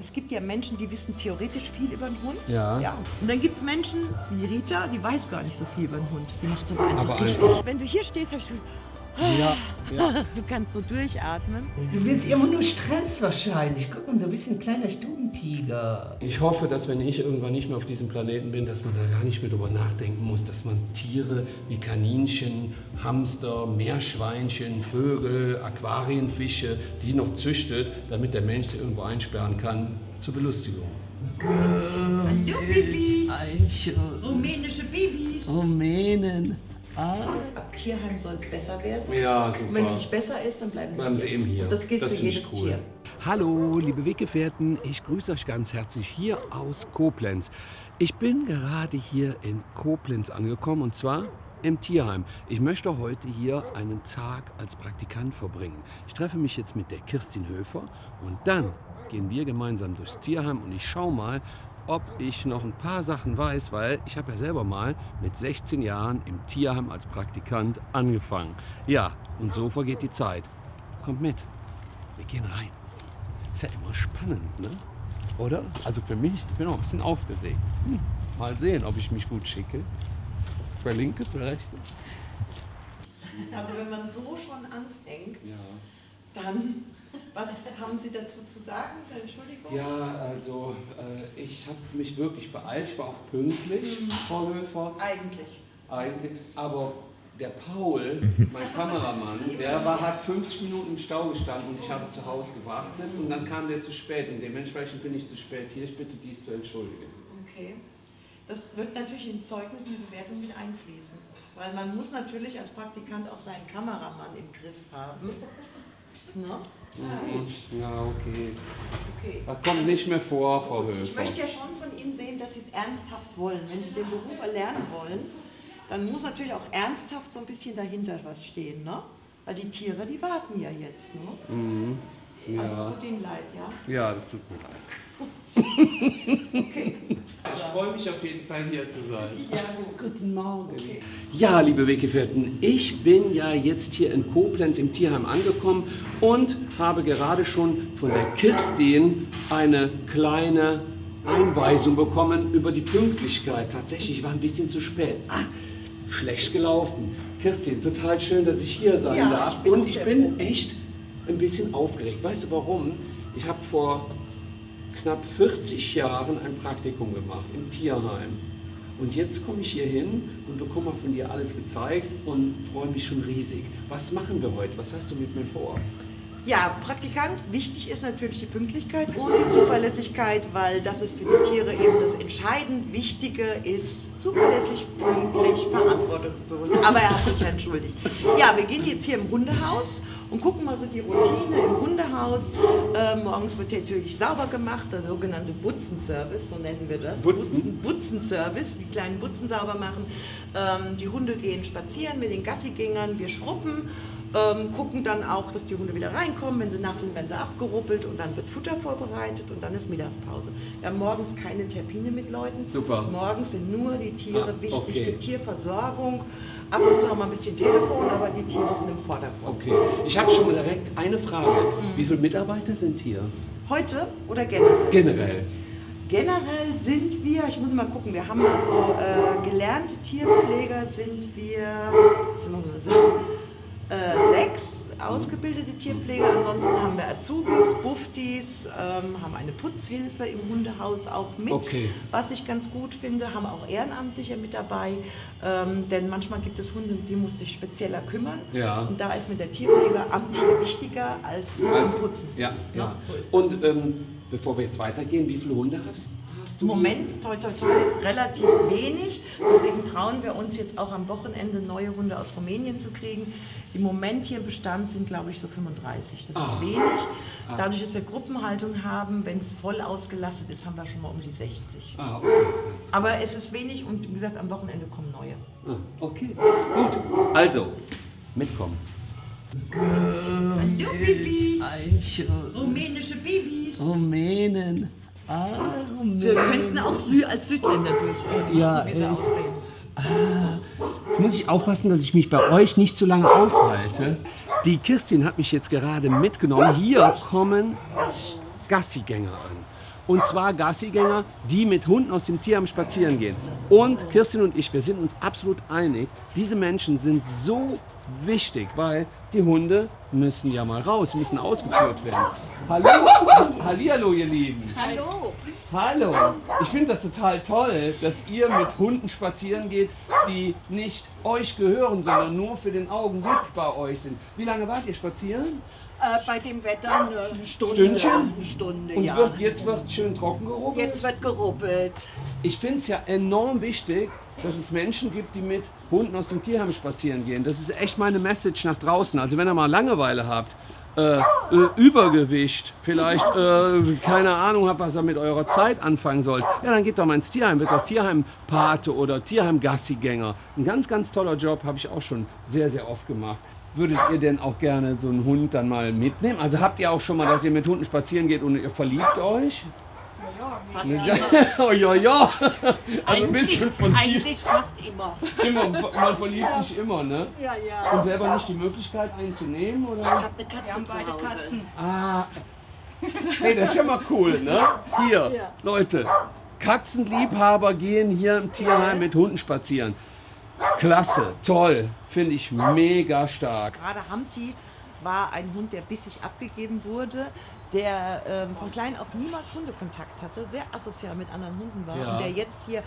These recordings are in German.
Es gibt ja Menschen, die wissen theoretisch viel über den Hund. Ja. ja. Und dann gibt es Menschen, wie Rita, die weiß gar nicht so viel über den Hund. Die macht es aber einfach Aber richtig. einfach. Wenn du hier stehst, hast du, Ja, ja. du kannst so durchatmen. Du willst immer nur Stress wahrscheinlich. Guck mal, du bist ein kleiner Stubentiger. Ich hoffe, dass wenn ich irgendwann nicht mehr auf diesem Planeten bin, dass man da gar nicht mehr drüber nachdenken muss, dass man Tiere wie Kaninchen, Hamster, Meerschweinchen, Vögel, Aquarienfische, die noch züchtet, damit der Mensch sie irgendwo einsperren kann, zur Belustigung. Hallo Bibis, Ein Schuss. rumänische Babys. Rumänen. Ah. Ab Tierheim soll es besser werden. Ja, Und wenn es super. nicht besser ist, dann bleiben sie, Bleiben Sie eben hier. Und das gilt Das für jedes cool. Tier. Hallo, liebe Weggefährten, ich grüße euch ganz herzlich hier aus Koblenz. Ich bin gerade hier in Koblenz angekommen und zwar im Tierheim. Ich möchte heute hier einen Tag als Praktikant verbringen. Ich treffe mich jetzt mit der Kirstin Höfer und dann gehen wir gemeinsam durchs Tierheim und ich schaue mal, ob ich noch ein paar Sachen weiß, weil ich habe ja selber mal mit 16 Jahren im Tierheim als Praktikant angefangen. Ja, und so vergeht die Zeit. Kommt mit, wir gehen rein. Ist ja immer spannend, ne? Oder? Also für mich, ich bin auch ein bisschen aufgeregt. Hm. Mal sehen, ob ich mich gut schicke. Zwei linke, zwei rechte. Also wenn man so schon anfängt, dann, was haben Sie dazu zu sagen? Entschuldigung. Ja, also äh, ich habe mich wirklich beeilt. Ich war auch pünktlich, Frau Höfer. Eigentlich. Eigentlich. Aber der Paul, mein Kameramann, der war, hat 50 Minuten im Stau gestanden und ich habe zu Hause gewartet und dann kam der zu spät und dementsprechend bin ich zu spät hier. Ich bitte dies zu entschuldigen. Okay. Das wird natürlich in Zeugnis und die Bewertung mit einfließen. Weil man muss natürlich als Praktikant auch seinen Kameramann im Griff haben. Ne? Ja, okay. Okay. Das kommt nicht mehr vor, Frau Höfer. Ich möchte ja schon von Ihnen sehen, dass Sie es ernsthaft wollen. Wenn Sie den Beruf erlernen wollen, dann muss natürlich auch ernsthaft so ein bisschen dahinter was stehen. Ne? Weil die Tiere, die warten ja jetzt. Ne? Mhm. Also es Ja. tut Ihnen leid, ja? ja, das tut mir leid. Okay. Ich freue mich auf jeden Fall hier zu sein. Ja, gut. Guten Morgen. Ja, liebe Weggefährten, ich bin ja jetzt hier in Koblenz im Tierheim angekommen und habe gerade schon von der Kirstin eine kleine Einweisung bekommen über die Pünktlichkeit. Tatsächlich ich war ein bisschen zu spät. Ah, schlecht gelaufen. Kirstin, total schön, dass ich hier sein Ja, darf. ich und ich bin echt ein bisschen aufgeregt. Weißt du warum? Ich habe vor knapp 40 Jahren ein Praktikum gemacht im Tierheim. Und jetzt komme ich hier hin und bekomme von dir alles gezeigt und freue mich schon riesig. Was machen wir heute? Was hast du mit mir vor? Ja, Praktikant, wichtig ist natürlich die Pünktlichkeit und die Zuverlässigkeit, weil das ist für die Tiere eben das entscheidend Wichtige ist, zuverlässig, pünktlich, verantwortungsbewusst. Aber er hat sich ja entschuldigt. Ja, wir gehen jetzt hier im Hundehaus und gucken mal so die Routine im Hundehaus. Äh, morgens wird natürlich sauber gemacht, der sogenannte Butzenservice, so nennen wir das. Butzen? Butzenservice, die kleinen Butzen sauber machen. Ähm, die Hunde gehen spazieren mit den Gassigängern, wir schruppen, ähm, gucken dann auch, dass die Hunde wieder reinkommen. Wenn sie nass sind, werden sie abgeruppelt und dann wird Futter vorbereitet und dann ist Mittagspause. Wir haben morgens keine Termine mit Leuten. Super. Morgens sind nur die Tiere Ah, wichtig, okay. die Tierversorgung. Ab und zu haben wir ein bisschen Telefon, aber die Tiere sind im Vordergrund. Okay, ich habe schon mal direkt eine Frage. Wie viele Mitarbeiter sind hier? Heute oder generell? Generell. Generell sind wir, ich muss mal gucken, wir haben also äh, gelernte Tierpfleger sind wir, sind wir so, äh, sechs ausgebildete Tierpfleger, ansonsten haben wir Azubis, Buftis, ähm, haben eine Putzhilfe im Hundehaus auch mit, Okay. was ich ganz gut finde, haben auch Ehrenamtliche mit dabei, ähm, denn manchmal gibt es Hunde, die muss sich spezieller kümmern Ja. und da ist mir der Tierpfleger am Tier wichtiger als am Putzen. Ja, ja. so ist das. Und ähm, bevor wir jetzt weitergehen, wie viele Hunde hast, hast du? Im Moment, toi, toi, toi, relativ wenig. Deswegen trauen wir uns jetzt auch am Wochenende neue Hunde aus Rumänien zu kriegen. Im Moment hier im Bestand sind, glaube ich, so 35. Das Ah. ist wenig. Ah. Dadurch, dass wir Gruppenhaltung haben, wenn es voll ausgelastet ist, haben wir schon mal um die 60. Ah, okay. Aber es ist wenig und wie gesagt, am Wochenende kommen neue. Ah, okay, gut. Also, mitkommen. Hallo Babys! Rumänische Babys! Rumänen. Ah, Wir könnten auch Sü als Südländer durchgehen, Ja, so wie echt. aussehen. Jetzt muss ich aufpassen, dass ich mich bei euch nicht zu lange aufhalte. Die Kirstin hat mich jetzt gerade mitgenommen. Hier kommen Gassigänger an. Und zwar Gassigänger, die mit Hunden aus dem Tierheim spazieren gehen. Und Kirstin und ich, wir sind uns absolut einig, diese Menschen sind so wichtig, weil die Hunde müssen ja mal raus, müssen ausgeführt werden. Hallo, Hallihallo, ihr Lieben. Hallo! Hallo. Ich finde das total toll, dass ihr mit Hunden spazieren geht, die nicht euch gehören, sondern nur für den Augenblick bei euch sind. Wie lange wart ihr spazieren? Äh, bei dem Wetter eine Stunde. Stündchen? Eine Stunde, Und ja. wird, jetzt wird schön trocken gerubbelt? Jetzt wird gerubbelt. Ich finde es ja enorm wichtig, dass es Menschen gibt, die mit Hunden aus dem Tierheim spazieren gehen. Das ist echt meine Message nach draußen. Also wenn ihr mal Langeweile habt, äh, äh, Übergewicht, vielleicht äh, keine Ahnung habt, was ihr mit eurer Zeit anfangen sollt, ja, dann geht doch mal ins Tierheim, wird doch Tierheimpate oder Tierheim-Gassigänger. Ein ganz, ganz toller Job, habe ich auch schon sehr, sehr oft gemacht. Würdet ihr denn auch gerne so einen Hund dann mal mitnehmen? Also habt ihr auch schon mal, dass ihr mit Hunden spazieren geht und ihr verliebt euch? Fast Ja, immer. oh, ja, ja. Also ein bisschen verliebt. Eigentlich fast immer. Immer, man verliebt sich immer, ne? Ja, ja. Und selber nicht die Möglichkeit einzunehmen, Ich oder? habe eine Katze beide Hause. Katzen. Ah. Hey, das ist ja mal cool, ne? Hier, Ja. Leute, Katzenliebhaber gehen hier im Tierheim mit Hunden spazieren. Klasse, toll, finde ich mega stark. Gerade Hamti war ein Hund, der bissig abgegeben wurde, der ähm, von klein auf niemals Hundekontakt hatte, sehr asozial mit anderen Hunden war Ja. und der jetzt hier,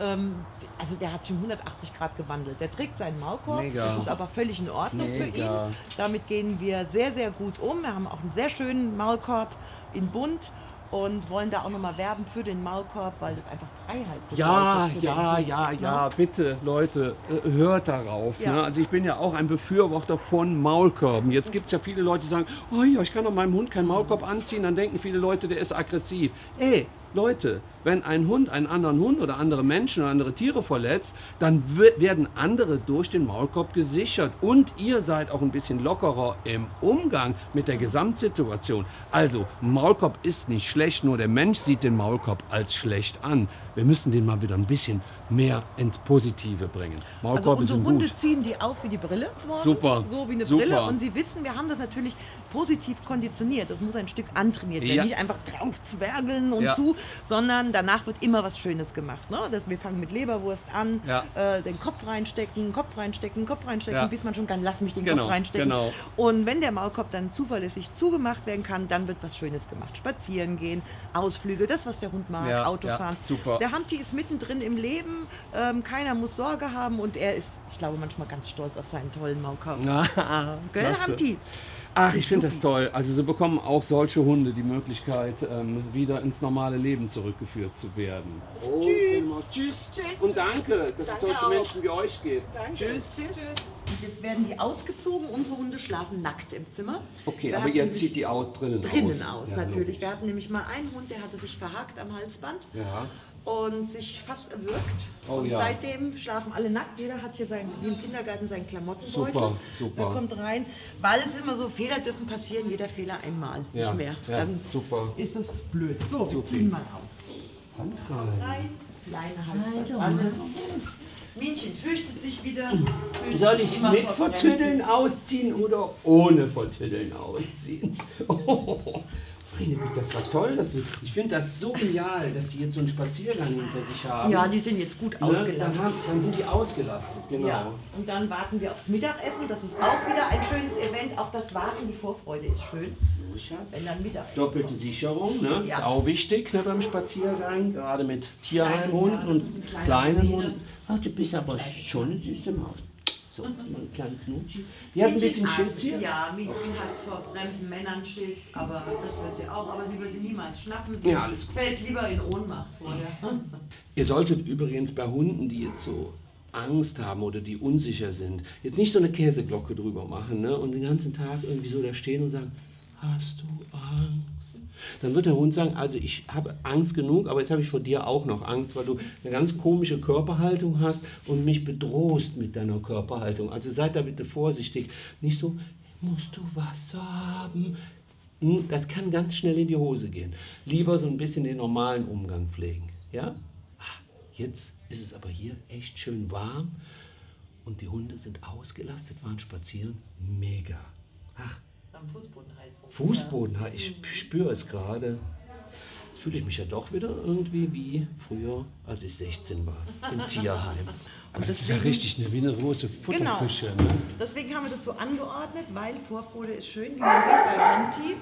ähm, also der hat sich um 180 Grad gewandelt. Der trägt seinen Maulkorb, Mega. das ist aber völlig in Ordnung für Mega. ihn. Damit gehen wir sehr, sehr gut um. Wir haben auch einen sehr schönen Maulkorb in Bunt und wollen da auch nochmal werben für den Maulkorb, weil das einfach Freiheit Ja, bedeutet ja, Hund, ja, ne? ja, bitte, Leute, äh, hört darauf. Ja. Ne? Also ich bin ja auch ein Befürworter von Maulkörben. Jetzt gibt es ja viele Leute, die sagen, oh ja, ich kann doch meinem Hund keinen Maulkorb anziehen, dann denken viele Leute, der ist aggressiv. Ey, Leute, wenn ein Hund einen anderen Hund oder andere Menschen oder andere Tiere verletzt, dann werden andere durch den Maulkorb gesichert und ihr seid auch ein bisschen lockerer im Umgang mit der Gesamtsituation. Also, Maulkorb ist nicht schlecht, nur der Mensch sieht den Maulkorb als schlecht an. Wir müssen den mal wieder ein bisschen mehr ins Positive bringen. Also Maulkorbe unsere sind Hunde gut. ziehen die auf wie die Brille morgens, Super, so wie eine super. Brille und sie wissen, wir haben das natürlich positiv konditioniert. Das muss ein Stück antrainiert werden, Ja. nicht einfach drauf zwergeln und Ja. zu, sondern danach wird immer was Schönes gemacht. Ne? Das, wir fangen mit Leberwurst an, Ja. äh, den Kopf reinstecken, Kopf reinstecken, Kopf reinstecken, bis man schon kann, lass mich den Genau, Kopf reinstecken. genau. Und wenn der Maulkorb dann zuverlässig zugemacht werden kann, dann wird was Schönes gemacht. Spazieren gehen, Ausflüge, das, was der Hund mag, Autofahren. super. Der Hamti ist mittendrin im Leben, ähm, keiner muss Sorge haben und er ist, ich glaube, manchmal ganz stolz auf seinen tollen Maulkorb. Gell. Hamti? Ach, ich finde das toll. Also so bekommen auch solche Hunde die Möglichkeit, ähm, wieder ins normale Leben zurückgeführt zu werden. Tschüss. Tschüss. Tschüss. Und danke, dass es Danke solche auch. Menschen wie euch gibt. Danke. Tschüss. Tschüss. Und jetzt werden die ausgezogen. Unsere Hunde schlafen nackt im Zimmer. Okay, Wir aber ihr zieht die auch drinnen, drinnen aus. aus, Ja, natürlich. logisch. Wir hatten nämlich mal einen Hund, der hatte sich verhakt am Halsband Ja. Und sich fast erwürgt. Oh und ja. seitdem schlafen alle nackt. Jeder hat hier sein, wie im Kindergarten seinen Klamottenbeutel. Super, super. Der kommt rein, weil es immer so, Fehler dürfen passieren, jeder Fehler einmal, Ja, nicht mehr. ja, Dann super. ist es blöd. So, wir Super. ziehen mal aus. Hand rein. Drei kleine. Alles. Minchen fürchtet sich wieder. Fürchtet Soll ich mit vor Vertüddeln ausziehen oder ohne Vertüddeln ausziehen? Oh, meine Güte, das war toll. Das, ich finde das so genial, dass die jetzt so einen Spaziergang hinter sich haben. Ja, die sind jetzt gut Ne? Dann, ausgelassen. haben, dann sind die ausgelastet, genau. Ja, und dann warten wir aufs Mittagessen. Das ist auch wieder ein schönes Event. Auch das Warten, die Vorfreude ist schön, So, Schatz. wenn dann Mittagessen Doppelte Sicherung, ne? Ja. Ist auch wichtig ne, beim Spaziergang, gerade mit Tierheimhunden und ist kleinen. Hunden. Ach, du bist aber schon eine süße Maus. So, ein kleiner Knutschi. Die hat ein bisschen Schiss hier. Ja, Mädchen hat vor fremden Männern Schiss, aber das wird sie auch. Aber sie würde niemals schnappen. Sie Ja, alles gut. fällt lieber in Ohnmacht vorher. Ihr solltet übrigens bei Hunden, die jetzt so Angst haben oder die unsicher sind, jetzt nicht so eine Käseglocke drüber machen ne? und den ganzen Tag irgendwie so da stehen und sagen, hast du Angst? Dann wird der Hund sagen, also ich habe Angst genug, aber jetzt habe ich vor dir auch noch Angst, weil du eine ganz komische Körperhaltung hast und mich bedrohst mit deiner Körperhaltung. Also seid da bitte vorsichtig. Nicht so, musst du Wasser haben? Hm, Das kann ganz schnell in die Hose gehen. Lieber so ein bisschen den normalen Umgang pflegen. Ja? Ah, Jetzt ist es aber hier echt schön warm und die Hunde sind ausgelastet, waren spazieren. Mega. Ach, Am Fußbodenheizung. Fußboden, ich spüre es gerade. Jetzt fühle ich mich ja doch wieder irgendwie wie früher, als ich 16 war, im Tierheim. Aber das ist ja richtig eine, wie eine große Genau. Futterküche. Ne? Deswegen haben wir das so angeordnet, weil Vorfreude ist schön, wie man sieht bei Hanti,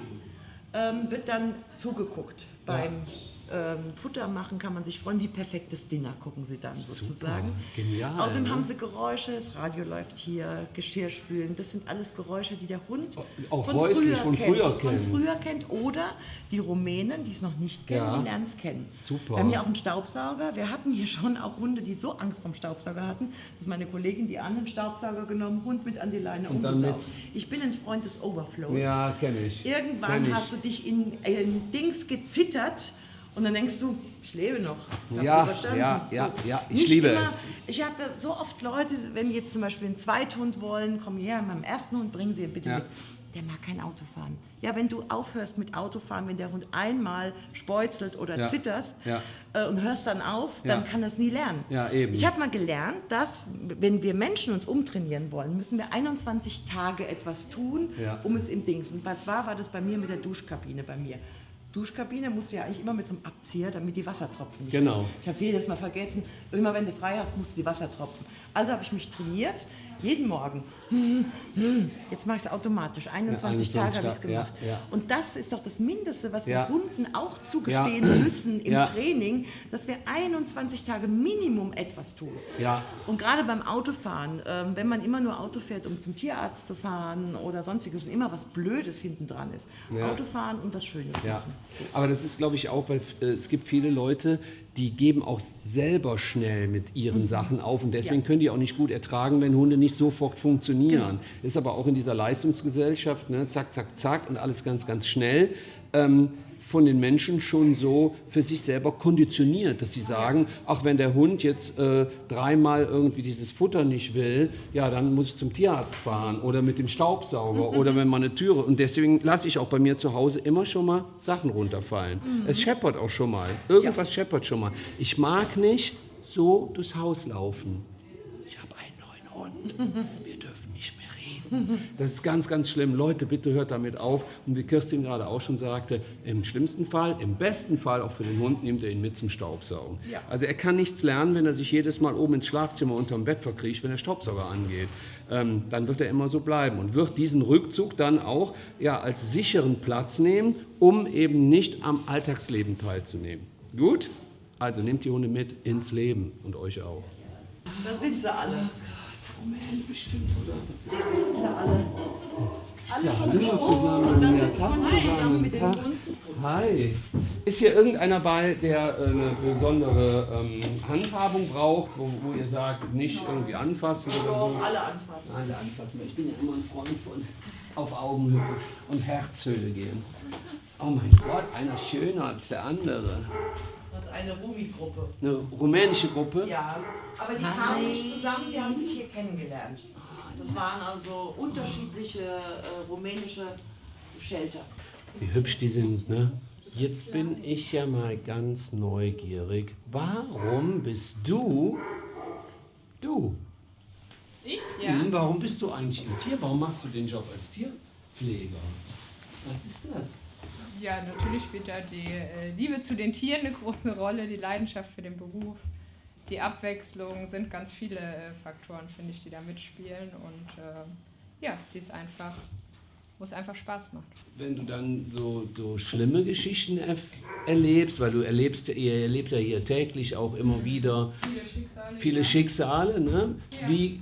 ähm, wird dann zugeguckt. Beim ähm, Futter machen kann man sich freuen, wie perfektes Dinner gucken sie dann sozusagen. genial, Außerdem ne? haben sie Geräusche, das Radio läuft hier, Geschirrspülen, das sind alles Geräusche, die der Hund Auch häuslich von früher kennt. Von früher kennt oder die Rumänen, die es noch nicht kennen, Ja. die lernen es kennen. Super. Wir haben hier auch einen Staubsauger. Wir hatten hier schon auch Hunde, die so Angst vom Staubsauger hatten, dass meine Kollegin die anderen Staubsauger genommen, Hund mit an die Leine Und dann umgesaugt. Ich bin ein Freund des Overflows. Ja, kenne ich. Irgendwann Kenn ich. hast du dich in, in Dings gezittert und dann denkst du, ich lebe noch. Hab's Ja, ja, ja, ja, ich Nicht liebe immer, es. Ich habe so oft Leute, wenn jetzt zum Beispiel einen Zweithund wollen, kommen her, meinem ersten Hund, bringen sie bitte Ja. mit. Der mag kein Auto fahren. Ja, wenn du aufhörst mit Autofahren, wenn der Hund einmal speuzelt oder Ja. zitterst Ja. äh, und hörst dann auf, dann kann das nie lernen. Ja, eben. Ich habe mal gelernt, dass wenn wir Menschen uns umtrainieren wollen, müssen wir 21 Tage etwas tun, um es im Dings. Und zwar war das bei mir mit der Duschkabine bei mir. Duschkabine musst du ja eigentlich immer mit so einem Abzieher, damit die Wassertropfen nicht Genau. Ich habe es jedes Mal vergessen. Immer wenn du frei hast, musst du die Wassertropfen. Also habe ich mich trainiert, jeden Morgen. Jetzt mache ich es automatisch. 21, 21 Tage habe ich es gemacht. ja, ja. Und das ist doch das Mindeste, was Ja. wir Hunden auch zugestehen Ja. müssen im Ja. Training, dass wir 21 Tage Minimum etwas tun. Ja. Und gerade beim Autofahren, ähm, wenn man immer nur Auto fährt, um zum Tierarzt zu fahren oder sonstiges und immer was Blödes hinten dran ist. Ja. Autofahren und das Schöne. Ja, aber das ist, glaube ich, auch, weil äh, es gibt viele Leute, die geben auch selber schnell mit ihren Sachen auf und deswegen Ja. können die auch nicht gut ertragen, wenn Hunde nicht sofort funktionieren. Ist aber auch in dieser Leistungsgesellschaft, ne, zack, zack, zack und alles ganz, ganz schnell. Ähm, von den Menschen schon so für sich selber konditioniert, dass sie sagen, ach, wenn der Hund jetzt äh, dreimal irgendwie dieses Futter nicht will, ja, dann muss ich zum Tierarzt fahren oder mit dem Staubsauger oder wenn man eine Türe. Und deswegen lasse ich auch bei mir zu Hause immer schon mal Sachen runterfallen. Es scheppert auch schon mal. Irgendwas scheppert schon mal. Ich mag nicht so durchs Haus laufen. Ich habe einen neuen Hund. Wir dürfen nicht mehr reden. Das ist ganz, ganz schlimm. Leute, bitte hört damit auf. Und wie Kirstin gerade auch schon sagte, im schlimmsten Fall, im besten Fall auch für den Hund, nimmt er ihn mit zum Staubsaugen. Ja. Also er kann nichts lernen, wenn er sich jedes Mal oben ins Schlafzimmer unterm Bett verkriecht, wenn der Staubsauger angeht. Ähm, dann wird er immer so bleiben und wird diesen Rückzug dann auch ja, als sicheren Platz nehmen, um eben nicht am Alltagsleben teilzunehmen. Gut? Also nehmt die Hunde mit ins Leben und euch auch. Da sind sie alle. Moment, bestimmt, oder? Da sind sie alle. Alle Ja, hallo zusammen. Ja, Tag zusammen. Tag. Hi. Ist hier irgendeiner bei, der äh, eine besondere ähm, Handhabung braucht, wo, wo ihr sagt, nicht irgendwie anfassen oder so? Alle anfassen. Alle anfassen. Ich bin ja immer ein Freund von auf Augenhöhe und Herzhöhle gehen. Oh mein Gott, einer schöner als der andere. Eine Rumi-Gruppe. Eine rumänische Gruppe. Ja, aber die kamen nicht zusammen, die haben sich hier kennengelernt. Das waren also unterschiedliche äh, rumänische Shelter. Wie hübsch die sind, ne? Jetzt bin ich ja mal ganz neugierig. Warum bist du du? Ich? Ja. Hm, warum bist du eigentlich im Tier? Warum machst du den Job als Tierpfleger? Was ist das? Ja, natürlich spielt da die äh, Liebe zu den Tieren eine große Rolle, die Leidenschaft für den Beruf, die Abwechslung, sind ganz viele äh, Faktoren, finde ich, die da mitspielen. Und äh, ja, die ist einfach, wo es einfach Spaß macht. Wenn du dann so, so schlimme Geschichten erlebst, weil du erlebst, ihr erlebt ja hier täglich auch immer wieder Viele Schicksale. viele ja. Schicksale. Ne? Ja. Wie,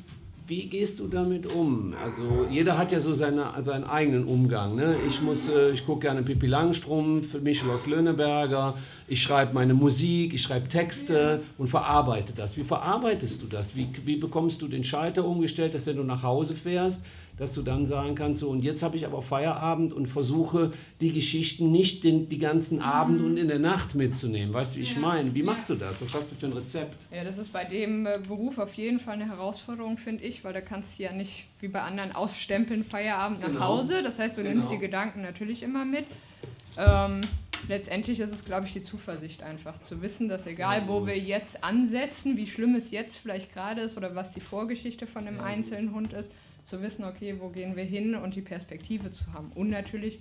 wie gehst du damit um? Also jeder hat ja so seine, seinen eigenen Umgang. Ne? Ich, muss, äh, ich gucke gerne Pippi Langstrumpf, Michel aus Löhneberger. Ich schreibe meine Musik, ich schreibe Texte und verarbeite das. Wie verarbeitest du das? Wie, wie bekommst du den Schalter umgestellt, dass wenn du nach Hause fährst, dass du dann sagen kannst, so und jetzt habe ich aber Feierabend und versuche die Geschichten nicht den, die ganzen Abend und in der Nacht mitzunehmen. Weißt du, wie ich Ja. meine? Wie Ja. machst du das? Was hast du für ein Rezept? Ja, das ist bei dem äh, Beruf auf jeden Fall eine Herausforderung, finde ich, weil da kannst du ja nicht wie bei anderen ausstempeln, Feierabend nach Genau. Hause. Das heißt, du nimmst Genau. die Gedanken natürlich immer mit. Ähm, letztendlich ist es, glaube ich, die Zuversicht einfach. Zu wissen, dass egal, wo wir jetzt ansetzen, wie schlimm es jetzt vielleicht gerade ist oder was die Vorgeschichte von einem einzelnen Hund ist, zu wissen, okay, wo gehen wir hin und die Perspektive zu haben. Und natürlich,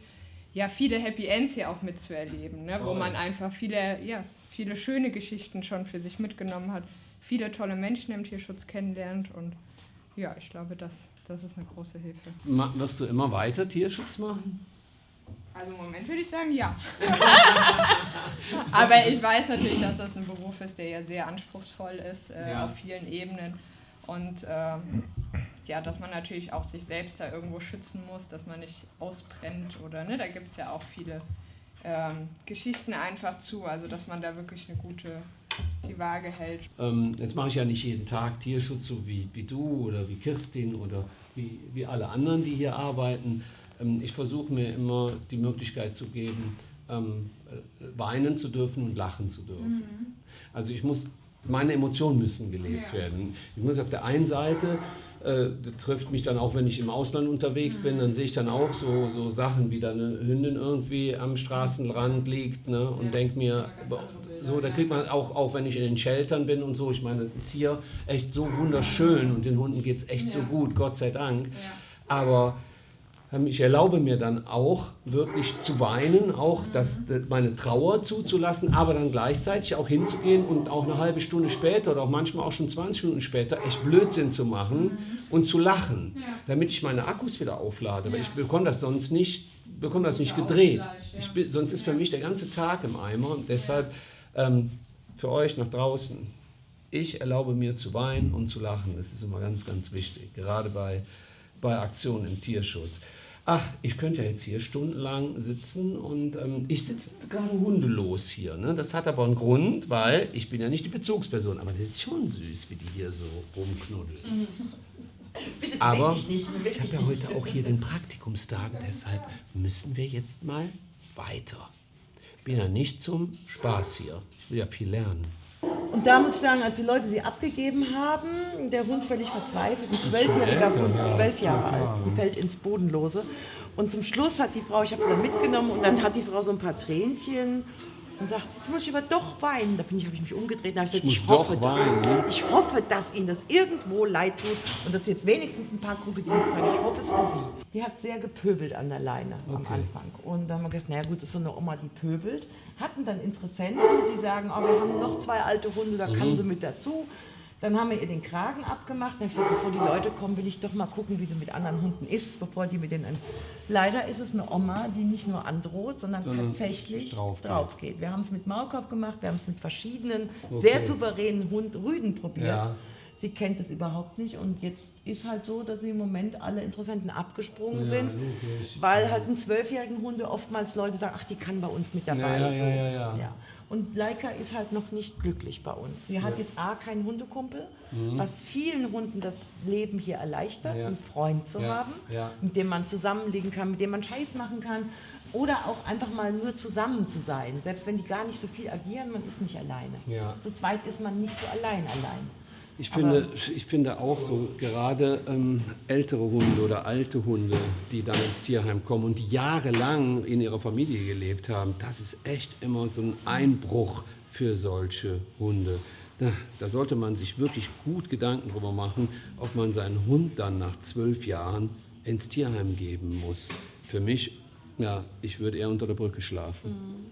ja, viele Happy Ends hier auch mitzuerleben, ne? wo man einfach viele, ja, viele schöne Geschichten schon für sich mitgenommen hat, viele tolle Menschen im Tierschutz kennenlernt und ja, ich glaube, das, das ist eine große Hilfe. Ma- Wirst du immer weiter Tierschutz machen? Also im Moment würde ich sagen, ja. Aber ich weiß natürlich, dass das ein Beruf ist, der ja sehr anspruchsvoll ist äh, Ja. auf vielen Ebenen. Und ähm, ja, dass man natürlich auch sich selbst da irgendwo schützen muss, dass man nicht ausbrennt oder ne, da gibt es ja auch viele ähm, Geschichten einfach zu, also dass man da wirklich eine gute die Waage hält. Ähm, jetzt mache ich ja nicht jeden Tag Tierschutz, so wie, wie du oder wie Kirstin oder wie, wie alle anderen, die hier arbeiten. Ähm, ich versuche mir immer die Möglichkeit zu geben, ähm, äh, weinen zu dürfen und lachen zu dürfen. Also ich muss, meine Emotionen müssen gelebt Ja. werden. Ich muss auf der einen Seite, äh, das trifft mich dann auch, wenn ich im Ausland unterwegs bin, dann sehe ich dann auch so, so Sachen, wie da eine Hündin irgendwie am Straßenrand liegt ne, und Ja. denke mir, so, da kriegt man auch, auch wenn ich in den Sheltern bin und so, ich meine, es ist hier echt so wunderschön und den Hunden geht es echt so Ja. gut, Gott sei Dank. Aber ich erlaube mir dann auch wirklich zu weinen, auch das, äh, meine Trauer zuzulassen, aber dann gleichzeitig auch hinzugehen und auch eine halbe Stunde später oder auch manchmal auch schon 20 Minuten später echt Blödsinn zu machen und zu lachen, damit ich meine Akkus wieder auflade. Weil ich bekomme das sonst nicht, bekomme das nicht gedreht. Ich sonst ist für mich der ganze Tag im Eimer und deshalb ähm, für euch nach draußen. Ich erlaube mir zu weinen und zu lachen. Das ist immer ganz, ganz wichtig, gerade bei, bei Aktionen im Tierschutz. Ach, ich könnte ja jetzt hier stundenlang sitzen und ähm, ich sitze gerade hundelos hier. Ne? Das hat aber einen Grund, weil ich bin ja nicht die Bezugsperson, aber das ist schon süß, wie die hier so rumknuddeln. Bitte Aber beweg ich habe ja heute auch hier den Praktikumstag, deshalb müssen wir jetzt mal weiter. Ich bin ja nicht zum Spaß hier. Ich will ja viel lernen. Und da muss ich sagen, als die Leute sie abgegeben haben, der Hund völlig verzweifelt, ein zwölfjähriger Hund, zwölf Jahre. alt, die fällt ins Bodenlose. Und zum Schluss hat die Frau, ich habe sie dann mitgenommen und dann hat die Frau so ein paar Tränchen und sagt, jetzt muss ich aber doch weinen. Da bin ich, habe ich mich umgedreht und habe gesagt, Ich ich, hoffe, weinen, ne? dass, ich hoffe, dass Ihnen das irgendwo leid tut und dass jetzt wenigstens ein paar Krokodile zeigen. Ich hoffe es für Sie. Die hat sehr gepöbelt an der Leine am Okay. Anfang. Und dann haben wir gedacht, naja gut, das ist so eine Oma, die pöbelt. Hatten dann Interessenten, die sagen, oh, wir haben noch zwei alte Hunde, da kann sie mit dazu. Dann haben wir ihr den Kragen abgemacht. Dann gesagt, bevor die Leute kommen, will ich doch mal gucken, wie sie mit anderen Hunden ist, bevor die mit denen... Leider ist es eine Oma, die nicht nur androht, sondern, Sondern tatsächlich drauf drauf, geht. geht. Wir haben es mit Maulkorb gemacht, wir haben es mit verschiedenen, Okay. sehr souveränen Hund, Rüden probiert. Ja. Sie kennt es überhaupt nicht und jetzt ist halt so, dass sie im Moment alle Interessenten abgesprungen Ja, sind, logisch. weil halt einen zwölfjährigen Hunde oftmals Leute sagen, ach, die kann bei uns mit dabei. Ja, ja, ja, ja. Und Leica ist halt noch nicht glücklich bei uns. Sie hat jetzt A, keinen Hundekumpel, was vielen Hunden das Leben hier erleichtert, Mhm. Ja. einen Freund zu Ja, haben, ja. mit dem man zusammenlegen kann, mit dem man Scheiß machen kann oder auch einfach mal nur zusammen zu sein. Selbst wenn die gar nicht so viel agieren, man ist nicht alleine. Ja. Zu zweit ist man nicht so allein allein. Ich finde, ich finde auch so, gerade ähm, ältere Hunde oder alte Hunde, die dann ins Tierheim kommen und die jahrelang in ihrer Familie gelebt haben, das ist echt immer so ein Einbruch für solche Hunde. Da, da sollte man sich wirklich gut Gedanken darüber machen, ob man seinen Hund dann nach zwölf Jahren ins Tierheim geben muss. Für mich, ja, ich würde eher unter der Brücke schlafen.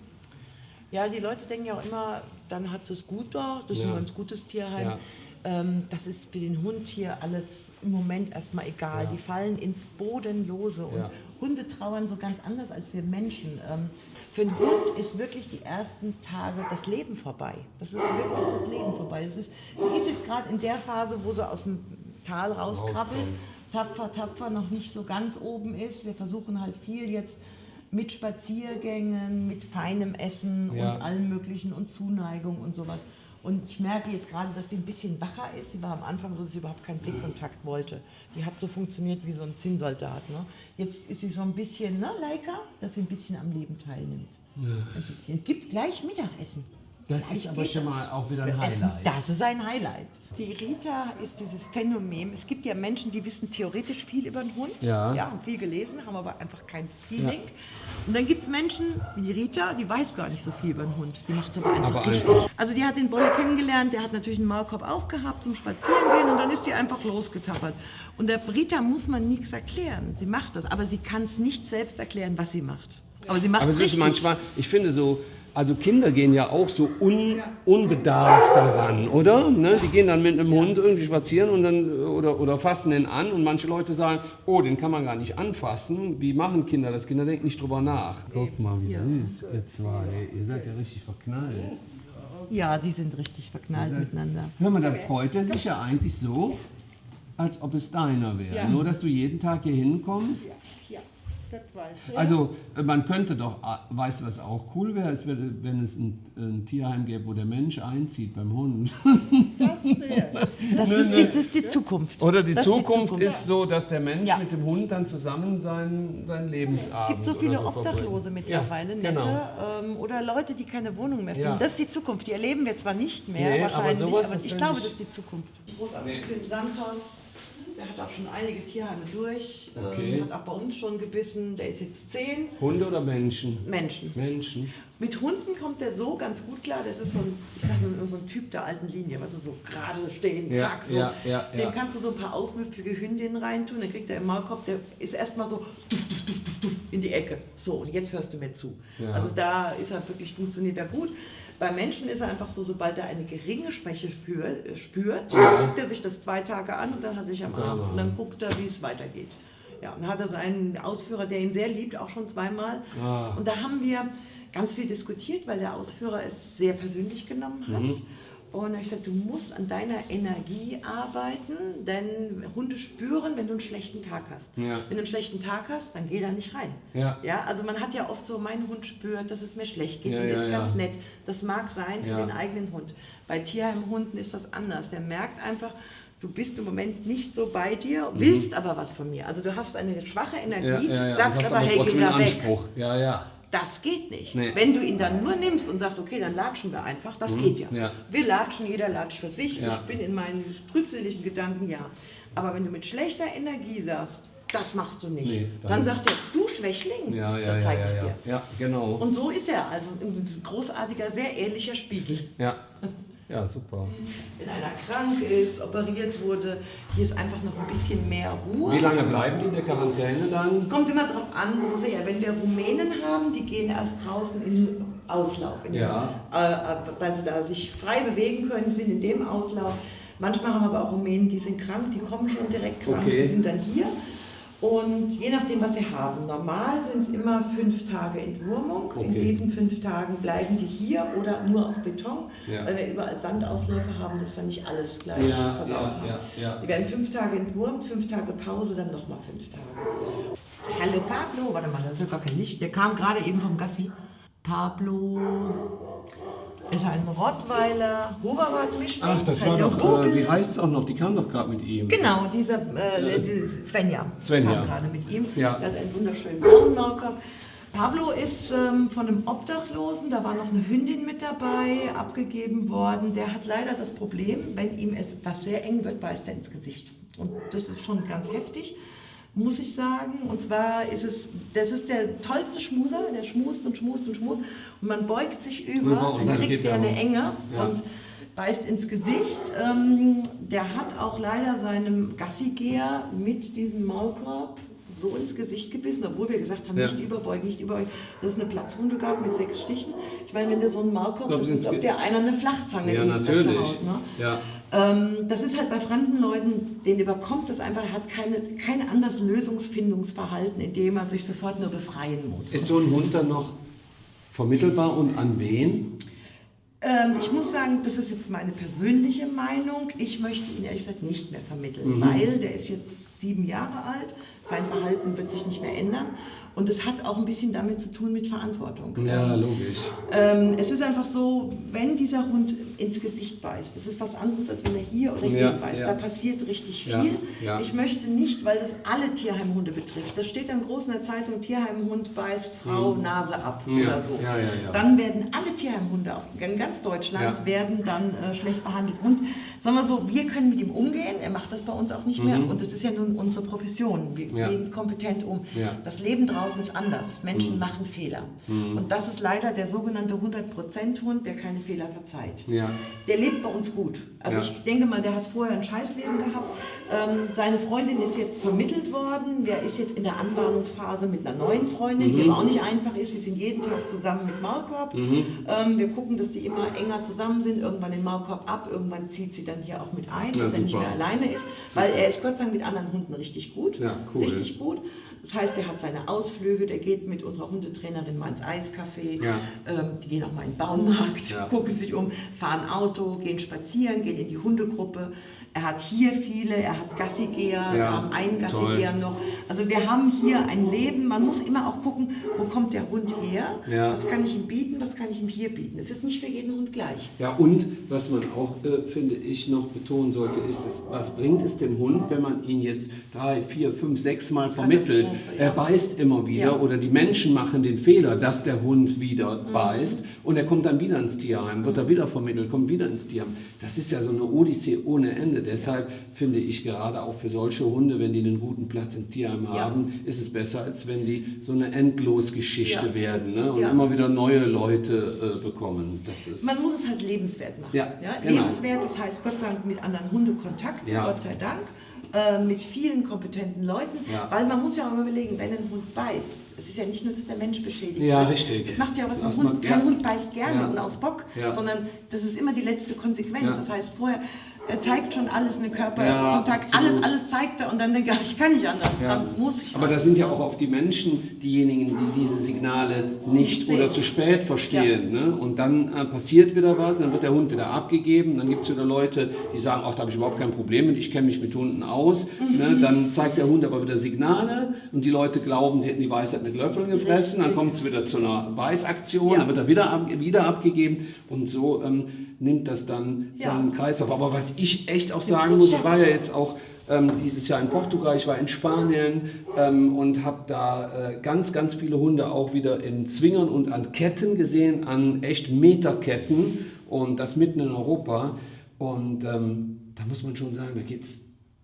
Ja, die Leute denken ja auch immer, dann hat es gut da, das ist Ja. ein ganz gutes Tierheim. Ja. Ähm, das ist für den Hund hier alles im Moment erstmal egal. Ja. Die fallen ins Bodenlose. Und Ja. Hunde trauern so ganz anders als wir Menschen. Ähm, für einen Hund ist wirklich die ersten Tage das Leben vorbei. Das ist wirklich das Leben vorbei. Das ist, sie ist jetzt gerade in der Phase, wo sie aus dem Tal rauskrabbelt, tapfer, tapfer noch nicht so ganz oben ist. Wir versuchen halt viel jetzt mit Spaziergängen, mit feinem Essen Ja. und allem möglichen und Zuneigung und sowas. Und ich merke jetzt gerade, dass sie ein bisschen wacher ist. Sie war am Anfang so, dass sie überhaupt keinen Blickkontakt wollte. Die hat so funktioniert wie so ein Zinnsoldat. Ne? Jetzt ist sie so ein bisschen, ne, Leica, dass sie ein bisschen am Leben teilnimmt. Ein bisschen. Gibt gleich Mittagessen. Das Gleich ist aber schon mal auch wieder ein Highlight. Das ist ein Highlight. Die Rita ist dieses Phänomen. Es gibt ja Menschen, die wissen theoretisch viel über den Hund. Ja. ja haben viel gelesen, haben aber einfach kein Feeling. Und dann gibt es Menschen wie die Rita, die weiß gar nicht so viel über den Hund. Die macht es aber einfach Aber richtig. Also die hat den Bolle kennengelernt, der hat natürlich einen Maulkorb aufgehabt zum Spazierengehen und dann ist die einfach losgetappert. Und der Rita muss man nichts erklären. Sie macht das, aber sie kann es nicht selbst erklären, was sie macht. Aber sie macht Aber es richtig. manchmal, ich finde so, also Kinder gehen ja auch so un, unbedarft daran, oder? Ne? Die gehen dann mit einem Hund irgendwie spazieren und dann, oder, oder fassen den an und manche Leute sagen, oh, den kann man gar nicht anfassen. Wie machen Kinder das? Kinder denken nicht drüber nach. Guck mal, wie süß, ihr zwei. Ihr seid ja richtig verknallt. Ja, die sind richtig verknallt miteinander. Hör mal, dann freut er sich ja eigentlich so, als ob es deiner wäre. Ja. Nur, dass du jeden Tag hier hinkommst. Ja, ich. Also äh, man könnte doch, äh, weißt du, was auch cool wäre, es wäre, wenn es ein, ein Tierheim gäbe, wo der Mensch einzieht beim Hund. Das, Nö, ist nö. die, das ist die Zukunft. Oder die Das Zukunft ist so, dass der Mensch Ja. mit dem Hund dann zusammen seinen, seinen Es Lebensabend gibt so viele so Obdachlose mittlerweile, ja, nette, Genau. ähm, oder Leute, die keine Wohnung mehr finden. Ja. Das ist die Zukunft. Die erleben wir zwar nicht mehr, Nee, aber wahrscheinlich, sowas, aber, das ich glaube, ich- das ist die Zukunft. Film Santos, der hat auch schon einige Tierheime durch, Okay. ähm, hat auch bei uns schon gebissen, der ist jetzt zehn. Hunde oder Menschen? Menschen. Menschen. Mit Hunden kommt der so ganz gut klar. Das ist so ein, ich sag mal, so ein Typ der alten Linie, du, so gerade stehen, Ja, zack, so. ja, ja, Dem kannst du so ein paar aufmüpfige Hündinnen reintun, dann kriegt er im Maulkorb, der ist erstmal so duff, duff, duff, in die Ecke. So, und jetzt hörst du mir zu. Also da ist er wirklich, funktioniert er gut. Bei Menschen ist er einfach so, sobald er eine geringe Schwäche für, äh, spürt, guckt er sich das zwei Tage an und dann hat er sich am Arm und dann guckt er, wie es weitergeht. Ja, und hat er seinen Ausführer, der ihn sehr liebt, auch schon zweimal. Und da haben wir ganz viel diskutiert, weil der Ausführer es sehr persönlich genommen hat. Mhm. Und ich gesagt, du musst an deiner Energie arbeiten, denn Hunde spüren, wenn du einen schlechten Tag hast. Ja. Wenn du einen schlechten Tag hast, dann geh da nicht rein. Ja. Ja, also man hat ja oft so, mein Hund spürt, dass es mir schlecht geht Ja, und ist ganz nett. Das mag sein für den eigenen Hund. Bei Tierheimhunden ist das anders. Der merkt einfach, du bist im Moment nicht so bei dir, willst aber was von mir. Also du hast eine schwache Mhm. Ja, Energie, ja, ja. sagst aber, hey, geh da weg. Anspruch. Ja, ja. Das geht nicht. Nee. Wenn du ihn dann nur nimmst und sagst, okay, dann latschen wir einfach, das geht ja. ja. Wir latschen, jeder latscht für sich. Ja. Ich bin in meinen trübseligen Gedanken, ja. Aber wenn du mit schlechter Energie sagst, das machst du nicht, Nee, dann sagt er, du Schwächling, Ja, ja, da zeig ja, ich dir. Ja, genau. Und so ist er, also ein großartiger, sehr ehrlicher Spiegel. Ja. Ja, super. Wenn einer krank ist, operiert wurde, hier ist einfach noch ein bisschen mehr Ruhe. Wie lange bleiben die in der Quarantäne dann? Es kommt immer darauf an, wo sie her. Wenn wir Rumänen haben, die gehen erst draußen in Auslauf. In Ja. den, äh, äh, weil sie da sich frei bewegen können, sind in dem Auslauf. Manchmal haben wir aber auch Rumänen, die sind krank, die kommen schon direkt krank, Okay. die sind dann hier. Und je nachdem, was sie haben. Normal sind es immer fünf Tage Entwurmung. In Okay. diesen fünf Tagen bleiben die hier oder nur auf Beton, Ja. weil wir überall Sandausläufe haben, dass wir nicht alles gleich Ja, versaut ja, haben. ja, ja. Die werden fünf Tage entwurmt, fünf Tage Pause, dann nochmal fünf Tage. Hallo Pablo, warte mal, das ist ja gar kein Licht. Der kam gerade eben vom Gassi. Pablo ist ein Rottweiler Hoverwart-Mischling. Ach, das war doch, Rubel. äh, wie heißt es auch noch? Die kam doch gerade mit ihm. Genau, dieser äh, Svenja. Svenja. kam gerade mit ihm. Ja. Der hat einen wunderschönen blauen Maulkorb. Pablo ist ähm, von einem Obdachlosen, da war noch eine Hündin mit dabei, abgegeben worden. Der hat leider das Problem, wenn ihm etwas sehr eng wird, beißt er ins Gesicht. Und das ist schon ganz heftig, muss ich sagen. Und zwar ist es, das ist der tollste Schmuser, der schmust und schmust und schmust. Und man beugt sich über, und dann kriegt er eine. Enge. Ja. Und beißt ins Gesicht. Ähm, der hat auch leider seinem Gassigeher mit diesem Maulkorb so ins Gesicht gebissen, obwohl wir gesagt haben, Ja. nicht überbeugen, nicht überbeugen, dass es eine Platzwunde gab mit sechs Stichen. Ich meine, wenn der so einen Maulkorb, das ist, ob der einer eine Flachzange Ja, in die Fresse natürlich. haut, ne? Ja. Ähm, das ist halt bei fremden Leuten, den überkommt das einfach, hat keine, kein anderes Lösungsfindungsverhalten, in dem er sich sofort nur befreien muss. Ist so ein Hund dann noch vermittelbar und an wen? Ähm, ich muss sagen, das ist jetzt meine persönliche Meinung. Ich möchte ihn ehrlich gesagt nicht mehr vermitteln, Mhm. weil der ist jetzt sieben Jahre alt, sein Verhalten wird sich nicht mehr ändern. Und es hat auch ein bisschen damit zu tun mit Verantwortung. Ja, Ähm, logisch. ähm, es ist einfach so, wenn dieser Hund ins Gesicht beißt, das ist was anderes, als wenn er hier oder hier Ja, beißt. ja. Da passiert richtig viel. Ja. Ich möchte nicht, weil das alle Tierheimhunde betrifft. Das steht dann groß in der Zeitung, Tierheimhund beißt Frau Nase ab Mhm. Oder so. Dann werden alle Tierheimhunde auf, in ganz Deutschland Ja. werden dann äh, schlecht behandelt. Und sagen wir so, wir können mit ihm umgehen, er macht das bei uns auch nicht mehr. Mhm. Und das ist ja nun unsere Profession. Wir Ja. gehen kompetent um. Ja. Das Leben draußen ist anders. Menschen Mhm. machen Fehler. Mhm. Und das ist leider der sogenannte 100%-Hund, der keine Fehler verzeiht. Der lebt bei uns gut. Also ich denke mal, der hat vorher ein Scheißleben gehabt. Ähm, seine Freundin ist jetzt vermittelt worden. Der ist jetzt in der Anbahnungsphase mit einer neuen Freundin, die Mhm. aber auch nicht einfach ist. Sie sind jeden Tag zusammen mit Maulkorb. Mhm. Ähm, wir gucken, dass die immer enger zusammen sind. Irgendwann den Maulkorb ab. Irgendwann zieht sie dann hier auch mit ein, Ja, dass er nicht super. mehr alleine ist. Weil er ist Gott sei Dank mit anderen Hunden richtig gut. Ja, cool. Richtig gut. Das heißt, er hat seine Ausflüge, der geht mit unserer Hundetrainerin mal ins Eiscafé. Ja. Ähm, die gehen auch mal in den Baumarkt, gucken sich um, fahren Auto, gehen spazieren, gehen in die Hundegruppe. Er hat hier viele, er hat Gassigeher, Ja, wir haben einen toll. Gassigeher noch. Also wir haben hier ein Leben, man muss immer auch gucken, wo kommt der Hund her, Ja. was kann ich ihm bieten, was kann ich ihm hier bieten. Es ist nicht für jeden Hund gleich. Ja, und was man auch, äh, finde ich, noch betonen sollte, ist, dass, was bringt es dem Hund, wenn man ihn jetzt drei, vier, fünf, sechs Mal vermittelt? Ja. Er beißt immer wieder oder die Menschen machen den Fehler, dass der Hund wieder Mhm. beißt und er kommt dann wieder ins Tierheim, wird er wieder vermittelt, kommt wieder ins Tierheim. Das ist ja so eine Odyssee ohne Ende. Deshalb finde ich gerade auch für solche Hunde, wenn die einen guten Platz im Tierheim Ja. haben, ist es besser, als wenn die so eine Endlosgeschichte Ja. werden ne? und Ja. immer wieder neue Leute äh, bekommen. Das ist Man muss es halt lebenswert machen. Ja, genau. Lebenswert, das heißt Gott sei Dank mit anderen Hundekontakten, Ja. Gott sei Dank, äh, mit vielen kompetenten Leuten, Ja. weil man muss ja auch immer überlegen, wenn ein Hund beißt, es ist ja nicht nur, dass der Mensch beschädigt Ja, wird. richtig. Das macht ja was mit Hund. Kein ja. Hund beißt gerne Ja. und aus Bock, Ja. sondern das ist immer die letzte Konsequenz. Ja. Das heißt, vorher er zeigt schon alles, eine Ja, Körperkontakt, absolut. alles, alles zeigt er und dann denke ich, ich kann nicht anders, Ja. dann muss ich. Aber da sind ja auch auf die Menschen diejenigen, die diese Signale nicht Sehen. oder zu spät verstehen. Ne? Und dann äh, passiert wieder was, dann wird der Hund wieder abgegeben, dann gibt es wieder Leute, die sagen, ach, da habe ich überhaupt kein Problem mit, ich kenne mich mit Hunden aus. Mhm. Ne? Dann zeigt der Hund aber wieder Signale und die Leute glauben, sie hätten die Weisheit mit Löffeln gefressen, dann Richtig. kommt es wieder zu einer Beißaktion, Ja. dann wird er wieder, ab, wieder abgegeben und so ähm, nimmt das dann Ja. seinen Kreis auf. Aber was ich echt auch sagen muss, ich war ja jetzt auch ähm, dieses Jahr in Portugal, ich war in Spanien ähm, und habe da äh, ganz, ganz viele Hunde auch wieder in Zwingern und an Ketten gesehen, an echt Meterketten und das mitten in Europa. Und ähm, da muss man schon sagen, da geht es